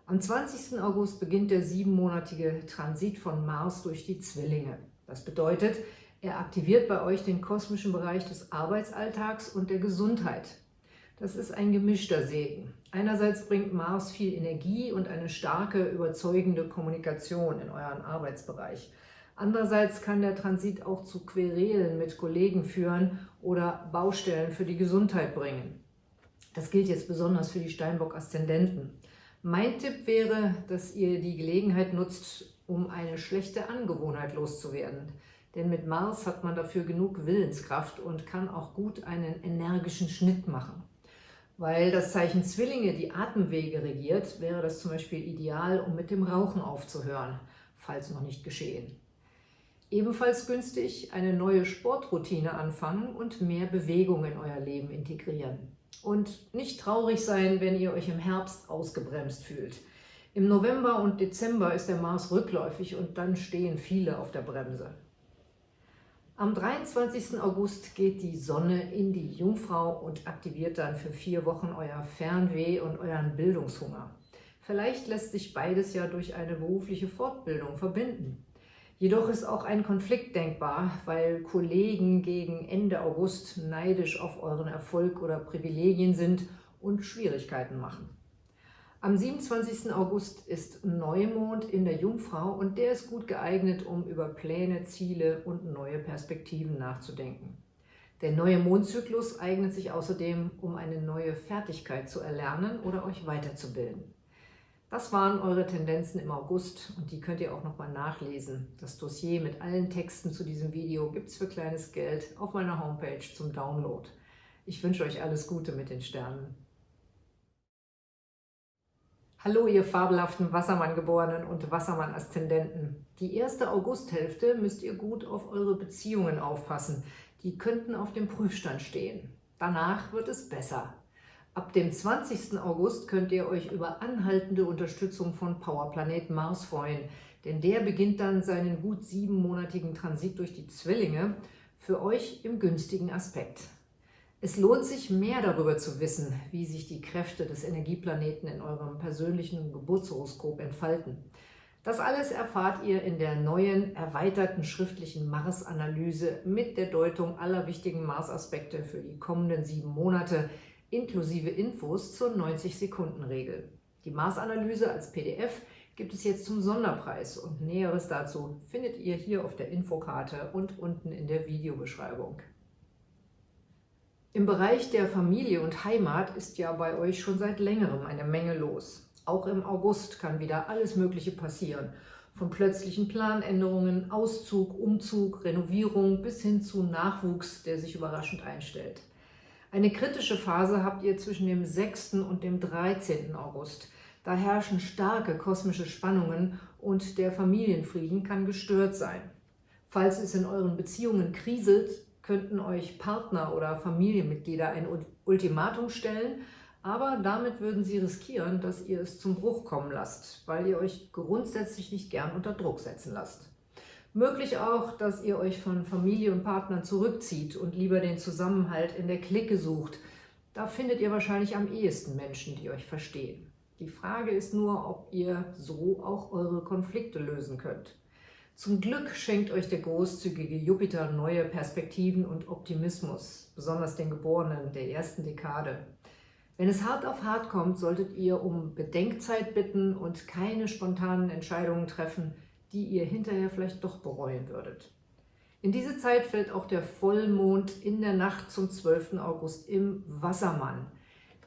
Am 20. August beginnt der siebenmonatige Transit von Mars durch die Zwillinge. Das bedeutet, er aktiviert bei euch den kosmischen Bereich des Arbeitsalltags und der Gesundheit. Das ist ein gemischter Segen. Einerseits bringt Mars viel Energie und eine starke, überzeugende Kommunikation in euren Arbeitsbereich. Andererseits kann der Transit auch zu Querelen mit Kollegen führen oder Baustellen für die Gesundheit bringen. Das gilt jetzt besonders für die Steinbock-Aszendenten. Mein Tipp wäre, dass ihr die Gelegenheit nutzt, um eine schlechte Angewohnheit loszuwerden. Denn mit Mars hat man dafür genug Willenskraft und kann auch gut einen energischen Schnitt machen. Weil das Zeichen Zwillinge die Atemwege regiert, wäre das zum Beispiel ideal, um mit dem Rauchen aufzuhören, falls noch nicht geschehen. Ebenfalls günstig, eine neue Sportroutine anfangen und mehr Bewegung in euer Leben integrieren. Und nicht traurig sein, wenn ihr euch im Herbst ausgebremst fühlt. Im November und Dezember ist der Mars rückläufig und dann stehen viele auf der Bremse. Am 23. August geht die Sonne in die Jungfrau und aktiviert dann für vier Wochen euer Fernweh und euren Bildungshunger. Vielleicht lässt sich beides ja durch eine berufliche Fortbildung verbinden. Jedoch ist auch ein Konflikt denkbar, weil Kollegen gegen Ende August neidisch auf euren Erfolg oder Privilegien sind und Schwierigkeiten machen. Am 27. August ist Neumond in der Jungfrau und der ist gut geeignet, um über Pläne, Ziele und neue Perspektiven nachzudenken. Der neue Mondzyklus eignet sich außerdem, um eine neue Fertigkeit zu erlernen oder euch weiterzubilden. Das waren eure Tendenzen im August und die könnt ihr auch nochmal nachlesen. Das Dossier mit allen Texten zu diesem Video gibt es für kleines Geld auf meiner Homepage zum Download. Ich wünsche euch alles Gute mit den Sternen. Hallo ihr fabelhaften Wassermann-Geborenen und Wassermann-Aszendenten. Die erste Augusthälfte müsst ihr gut auf eure Beziehungen aufpassen. Die könnten auf dem Prüfstand stehen. Danach wird es besser. Ab dem 20. August könnt ihr euch über anhaltende Unterstützung von Powerplanet Mars freuen, denn der beginnt dann seinen gut siebenmonatigen Transit durch die Zwillinge für euch im günstigen Aspekt. Es lohnt sich mehr darüber zu wissen, wie sich die Kräfte des Energieplaneten in eurem persönlichen Geburtshoroskop entfalten. Das alles erfahrt ihr in der neuen, erweiterten schriftlichen Mars-Analyse mit der Deutung aller wichtigen Mars-Aspekte für die kommenden sieben Monate, inklusive Infos zur 90-Sekunden-Regel. Die Mars-Analyse als PDF gibt es jetzt zum Sonderpreis und Näheres dazu findet ihr hier auf der Infokarte und unten in der Videobeschreibung. Im Bereich der Familie und Heimat ist ja bei euch schon seit längerem eine Menge los. Auch im August kann wieder alles Mögliche passieren. Von plötzlichen Planänderungen, Auszug, Umzug, Renovierung bis hin zu Nachwuchs, der sich überraschend einstellt. Eine kritische Phase habt ihr zwischen dem 6. und dem 13. August. Da herrschen starke kosmische Spannungen und der Familienfrieden kann gestört sein. Falls es in euren Beziehungen kriselt, könnten euch Partner oder Familienmitglieder ein Ultimatum stellen, aber damit würden sie riskieren, dass ihr es zum Bruch kommen lasst, weil ihr euch grundsätzlich nicht gern unter Druck setzen lasst. Möglich auch, dass ihr euch von Familie und Partnern zurückzieht und lieber den Zusammenhalt in der Clique sucht. Da findet ihr wahrscheinlich am ehesten Menschen, die euch verstehen. Die Frage ist nur, ob ihr so auch eure Konflikte lösen könnt. Zum Glück schenkt euch der großzügige Jupiter neue Perspektiven und Optimismus, besonders den Geborenen der ersten Dekade. Wenn es hart auf hart kommt, solltet ihr um Bedenkzeit bitten und keine spontanen Entscheidungen treffen, die ihr hinterher vielleicht doch bereuen würdet. In diese Zeit fällt auch der Vollmond in der Nacht zum 12. August im Wassermann.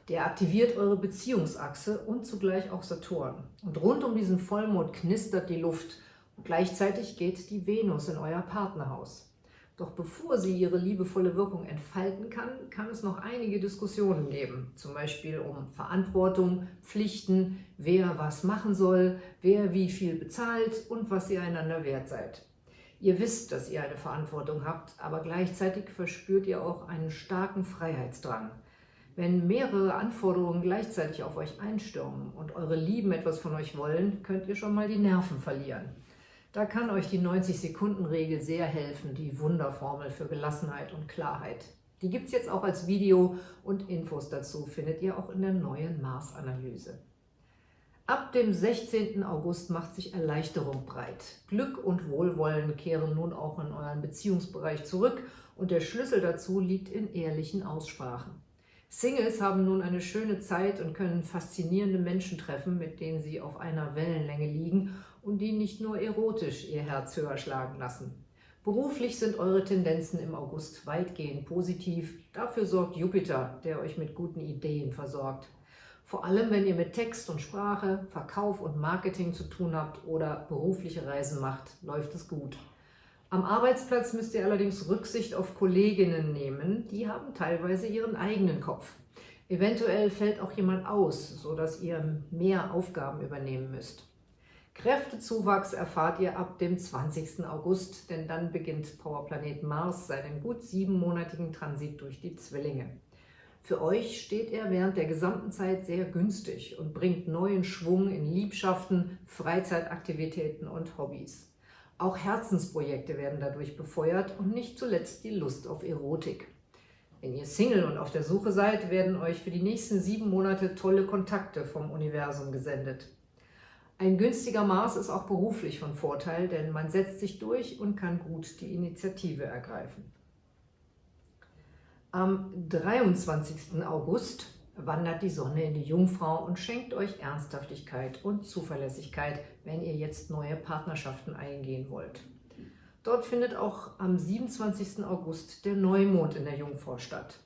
Der aktiviert eure Beziehungsachse und zugleich auch Saturn. Und rund um diesen Vollmond knistert die Luft – Gleichzeitig geht die Venus in euer Partnerhaus. Doch bevor sie ihre liebevolle Wirkung entfalten kann, kann es noch einige Diskussionen geben. Zum Beispiel um Verantwortung, Pflichten, wer was machen soll, wer wie viel bezahlt und was ihr einander wert seid. Ihr wisst, dass ihr eine Verantwortung habt, aber gleichzeitig verspürt ihr auch einen starken Freiheitsdrang. Wenn mehrere Anforderungen gleichzeitig auf euch einstürmen und eure Lieben etwas von euch wollen, könnt ihr schon mal die Nerven verlieren. Da kann euch die 90-Sekunden-Regel sehr helfen, die Wunderformel für Gelassenheit und Klarheit. Die gibt es jetzt auch als Video und Infos dazu findet ihr auch in der neuen Mars-Analyse. Ab dem 16. August macht sich Erleichterung breit. Glück und Wohlwollen kehren nun auch in euren Beziehungsbereich zurück und der Schlüssel dazu liegt in ehrlichen Aussprachen. Singles haben nun eine schöne Zeit und können faszinierende Menschen treffen, mit denen sie auf einer Wellenlänge liegen und die nicht nur erotisch ihr Herz höher schlagen lassen. Beruflich sind eure Tendenzen im August weitgehend positiv. Dafür sorgt Jupiter, der euch mit guten Ideen versorgt. Vor allem, wenn ihr mit Text und Sprache, Verkauf und Marketing zu tun habt oder berufliche Reisen macht, läuft es gut. Am Arbeitsplatz müsst ihr allerdings Rücksicht auf Kolleginnen nehmen, die haben teilweise ihren eigenen Kopf. Eventuell fällt auch jemand aus, sodass ihr mehr Aufgaben übernehmen müsst. Kräftezuwachs erfahrt ihr ab dem 20. August, denn dann beginnt Powerplanet Mars seinen gut siebenmonatigen Transit durch die Zwillinge. Für euch steht er während der gesamten Zeit sehr günstig und bringt neuen Schwung in Liebschaften, Freizeitaktivitäten und Hobbys. Auch Herzensprojekte werden dadurch befeuert und nicht zuletzt die Lust auf Erotik. Wenn ihr Single und auf der Suche seid, werden euch für die nächsten sieben Monate tolle Kontakte vom Universum gesendet. Ein günstiger Mars ist auch beruflich von Vorteil, denn man setzt sich durch und kann gut die Initiative ergreifen. Am 23. August wandert die Sonne in die Jungfrau und schenkt euch Ernsthaftigkeit und Zuverlässigkeit, wenn ihr jetzt neue Partnerschaften eingehen wollt. Dort findet auch am 27. August der Neumond in der Jungfrau statt.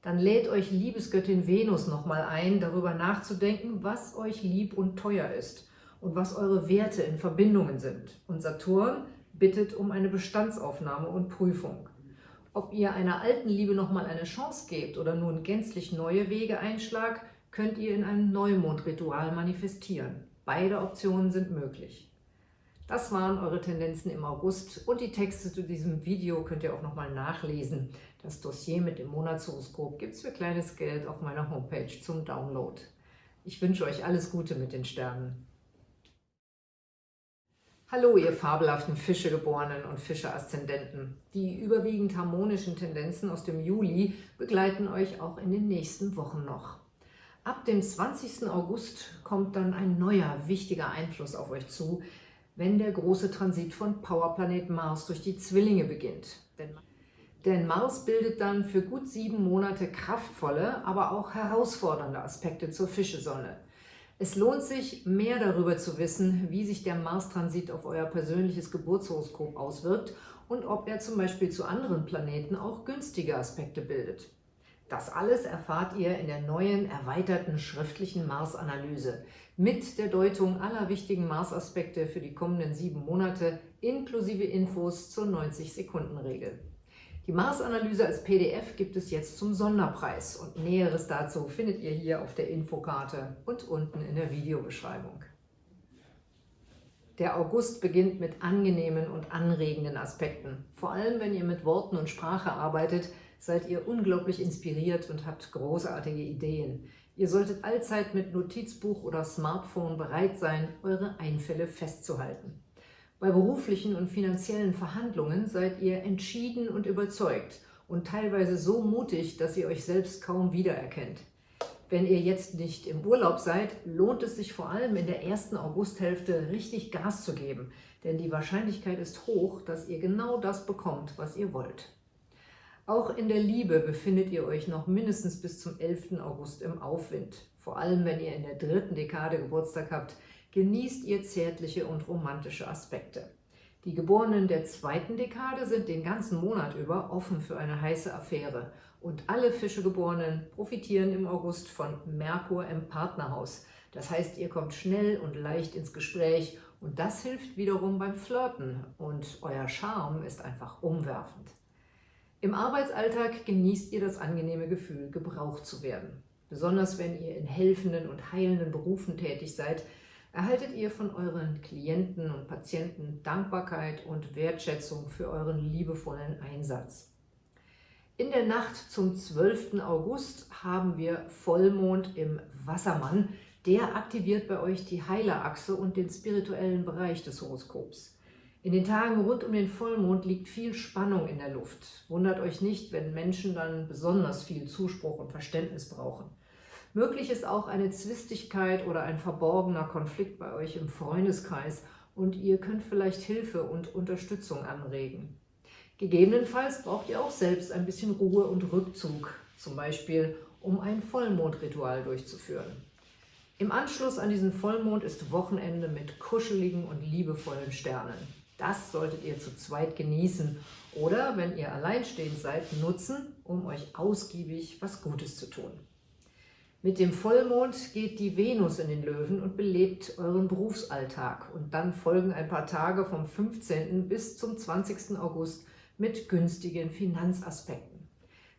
Dann lädt euch Liebesgöttin Venus nochmal ein, darüber nachzudenken, was euch lieb und teuer ist und was eure Werte in Verbindungen sind. Und Saturn bittet um eine Bestandsaufnahme und Prüfung. Ob ihr einer alten Liebe nochmal eine Chance gebt oder nun gänzlich neue Wege einschlagt, könnt ihr in einem Neumondritual manifestieren. Beide Optionen sind möglich. Das waren eure Tendenzen im August und die Texte zu diesem Video könnt ihr auch nochmal nachlesen. Das Dossier mit dem Monatshoroskop gibt es für kleines Geld auf meiner Homepage zum Download. Ich wünsche euch alles Gute mit den Sternen. Hallo, ihr fabelhaften Fischegeborenen und Fische-Aszendenten. Die überwiegend harmonischen Tendenzen aus dem Juli begleiten euch auch in den nächsten Wochen noch. Ab dem 20. August kommt dann ein neuer, wichtiger Einfluss auf euch zu, wenn der große Transit von Powerplanet Mars durch die Zwillinge beginnt. Denn Mars bildet dann für gut sieben Monate kraftvolle, aber auch herausfordernde Aspekte zur Fischesonne. Es lohnt sich, mehr darüber zu wissen, wie sich der Mars-Transit auf euer persönliches Geburtshoroskop auswirkt und ob er zum Beispiel zu anderen Planeten auch günstige Aspekte bildet. Das alles erfahrt ihr in der neuen, erweiterten schriftlichen Mars-Analyse mit der Deutung aller wichtigen Mars-Aspekte für die kommenden sieben Monate inklusive Infos zur 90-Sekunden-Regel. Die Mars-Analyse als PDF gibt es jetzt zum Sonderpreis und Näheres dazu findet ihr hier auf der Infokarte und unten in der Videobeschreibung. Der August beginnt mit angenehmen und anregenden Aspekten. Vor allem, wenn ihr mit Worten und Sprache arbeitet, seid ihr unglaublich inspiriert und habt großartige Ideen. Ihr solltet allzeit mit Notizbuch oder Smartphone bereit sein, eure Einfälle festzuhalten. Bei beruflichen und finanziellen Verhandlungen seid ihr entschieden und überzeugt und teilweise so mutig, dass ihr euch selbst kaum wiedererkennt. Wenn ihr jetzt nicht im Urlaub seid, lohnt es sich vor allem in der ersten Augusthälfte richtig Gas zu geben, denn die Wahrscheinlichkeit ist hoch, dass ihr genau das bekommt, was ihr wollt. Auch in der Liebe befindet ihr euch noch mindestens bis zum 11. August im Aufwind. Vor allem, wenn ihr in der dritten Dekade Geburtstag habt, genießt ihr zärtliche und romantische Aspekte. Die Geborenen der zweiten Dekade sind den ganzen Monat über offen für eine heiße Affäre und alle Fischegeborenen profitieren im August von Merkur im Partnerhaus. Das heißt, ihr kommt schnell und leicht ins Gespräch und das hilft wiederum beim Flirten und euer Charme ist einfach umwerfend. Im Arbeitsalltag genießt ihr das angenehme Gefühl, gebraucht zu werden. Besonders wenn ihr in helfenden und heilenden Berufen tätig seid, erhaltet ihr von euren Klienten und Patienten Dankbarkeit und Wertschätzung für euren liebevollen Einsatz. In der Nacht zum 12. August haben wir Vollmond im Wassermann. Der aktiviert bei euch die Heilerachse und den spirituellen Bereich des Horoskops. In den Tagen rund um den Vollmond liegt viel Spannung in der Luft. Wundert euch nicht, wenn Menschen dann besonders viel Zuspruch und Verständnis brauchen. Möglich ist auch eine Zwistigkeit oder ein verborgener Konflikt bei euch im Freundeskreis und ihr könnt vielleicht Hilfe und Unterstützung anregen. Gegebenenfalls braucht ihr auch selbst ein bisschen Ruhe und Rückzug, zum Beispiel um ein Vollmondritual durchzuführen. Im Anschluss an diesen Vollmond ist Wochenende mit kuscheligen und liebevollen Sternen. Das solltet ihr zu zweit genießen oder, wenn ihr alleinstehend seid, nutzen, um euch ausgiebig was Gutes zu tun. Mit dem Vollmond geht die Venus in den Löwen und belebt euren Berufsalltag. Und dann folgen ein paar Tage vom 15. bis zum 20. August mit günstigen Finanzaspekten.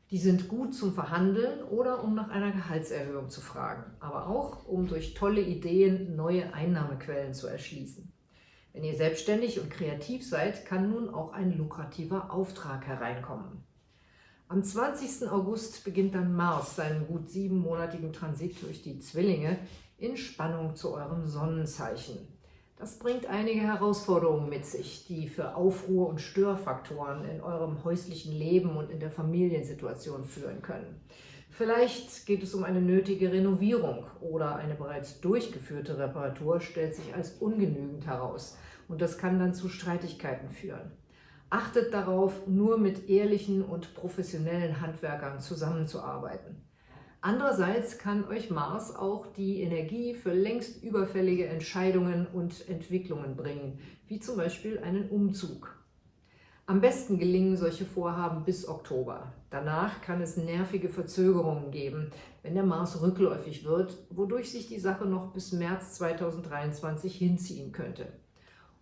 Die sind gut zum Verhandeln oder um nach einer Gehaltserhöhung zu fragen, aber auch um durch tolle Ideen neue Einnahmequellen zu erschließen. Wenn ihr selbstständig und kreativ seid, kann nun auch ein lukrativer Auftrag hereinkommen. Am 20. August beginnt dann Mars seinen gut siebenmonatigen Transit durch die Zwillinge in Spannung zu eurem Sonnenzeichen. Das bringt einige Herausforderungen mit sich, die für Aufruhr und Störfaktoren in eurem häuslichen Leben und in der Familiensituation führen können. Vielleicht geht es um eine nötige Renovierung oder eine bereits durchgeführte Reparatur stellt sich als ungenügend heraus und das kann dann zu Streitigkeiten führen. Achtet darauf, nur mit ehrlichen und professionellen Handwerkern zusammenzuarbeiten. Andererseits kann euch Mars auch die Energie für längst überfällige Entscheidungen und Entwicklungen bringen, wie zum Beispiel einen Umzug. Am besten gelingen solche Vorhaben bis Oktober. Danach kann es nervige Verzögerungen geben, wenn der Mars rückläufig wird, wodurch sich die Sache noch bis März 2023 hinziehen könnte.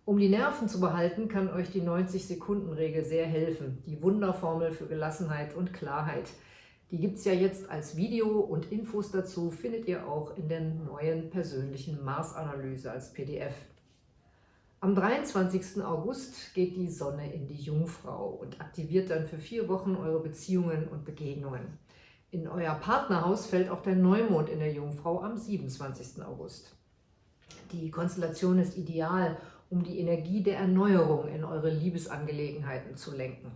Um die Nerven zu behalten, kann euch die 90-Sekunden-Regel sehr helfen, die Wunderformel für Gelassenheit und Klarheit – die gibt es ja jetzt als Video und Infos dazu findet ihr auch in der neuen persönlichen Mars-Analyse als PDF. Am 23. August geht die Sonne in die Jungfrau und aktiviert dann für vier Wochen eure Beziehungen und Begegnungen. In euer Partnerhaus fällt auch der Neumond in der Jungfrau am 27. August. Die Konstellation ist ideal, um die Energie der Erneuerung in eure Liebesangelegenheiten zu lenken.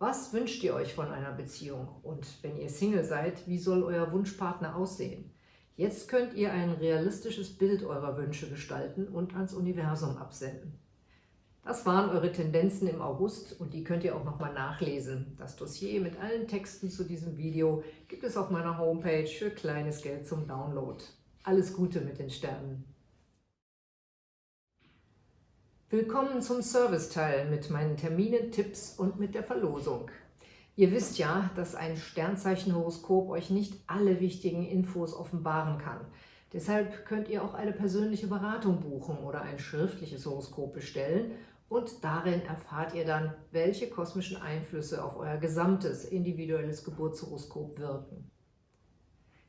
Was wünscht ihr euch von einer Beziehung? Und wenn ihr Single seid, wie soll euer Wunschpartner aussehen? Jetzt könnt ihr ein realistisches Bild eurer Wünsche gestalten und ans Universum absenden. Das waren eure Tendenzen im August und die könnt ihr auch nochmal nachlesen. Das Dossier mit allen Texten zu diesem Video gibt es auf meiner Homepage für kleines Geld zum Download. Alles Gute mit den Sternen! Willkommen zum Serviceteil mit meinen Terminen, Tipps und mit der Verlosung. Ihr wisst ja, dass ein Sternzeichenhoroskop euch nicht alle wichtigen Infos offenbaren kann. Deshalb könnt ihr auch eine persönliche Beratung buchen oder ein schriftliches Horoskop bestellen und darin erfahrt ihr dann, welche kosmischen Einflüsse auf euer gesamtes individuelles Geburtshoroskop wirken.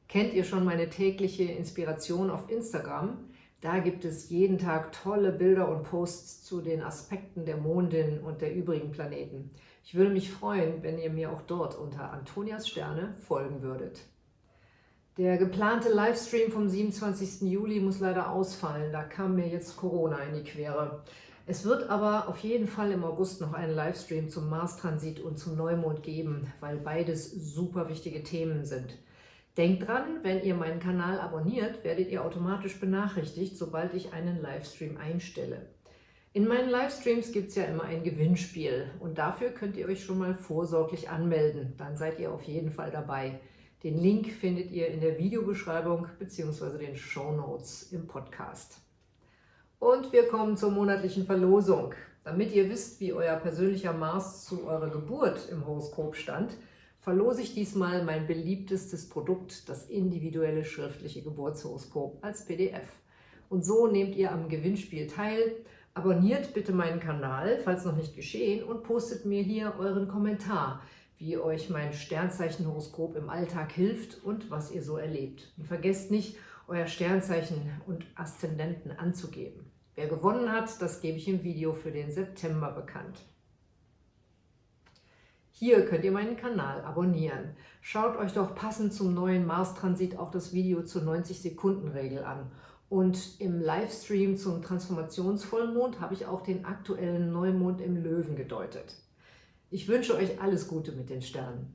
Kennt ihr schon meine tägliche Inspiration auf Instagram? Da gibt es jeden Tag tolle Bilder und Posts zu den Aspekten der Mondin und der übrigen Planeten. Ich würde mich freuen, wenn ihr mir auch dort unter Antonias Sterne folgen würdet. Der geplante Livestream vom 27. Juli muss leider ausfallen, da kam mir jetzt Corona in die Quere. Es wird aber auf jeden Fall im August noch einen Livestream zum Mars-Transit und zum Neumond geben, weil beides super wichtige Themen sind. Denkt dran, wenn ihr meinen Kanal abonniert, werdet ihr automatisch benachrichtigt, sobald ich einen Livestream einstelle. In meinen Livestreams gibt es ja immer ein Gewinnspiel und dafür könnt ihr euch schon mal vorsorglich anmelden. Dann seid ihr auf jeden Fall dabei. Den Link findet ihr in der Videobeschreibung bzw. den Show Notes im Podcast. Und wir kommen zur monatlichen Verlosung. Damit ihr wisst, wie euer persönlicher Mars zu eurer Geburt im Horoskop stand, verlose ich diesmal mein beliebtestes Produkt, das individuelle schriftliche Geburtshoroskop als PDF. Und so nehmt ihr am Gewinnspiel teil. Abonniert bitte meinen Kanal, falls noch nicht geschehen, und postet mir hier euren Kommentar, wie euch mein Sternzeichenhoroskop im Alltag hilft und was ihr so erlebt. Und vergesst nicht, euer Sternzeichen und Aszendenten anzugeben. Wer gewonnen hat, das gebe ich im Video für den September bekannt. Hier könnt ihr meinen Kanal abonnieren. Schaut euch doch passend zum neuen Mars-Transit auch das Video zur 90-Sekunden-Regel an. Und im Livestream zum Transformationsvollmond habe ich auch den aktuellen Neumond im Löwen gedeutet. Ich wünsche euch alles Gute mit den Sternen.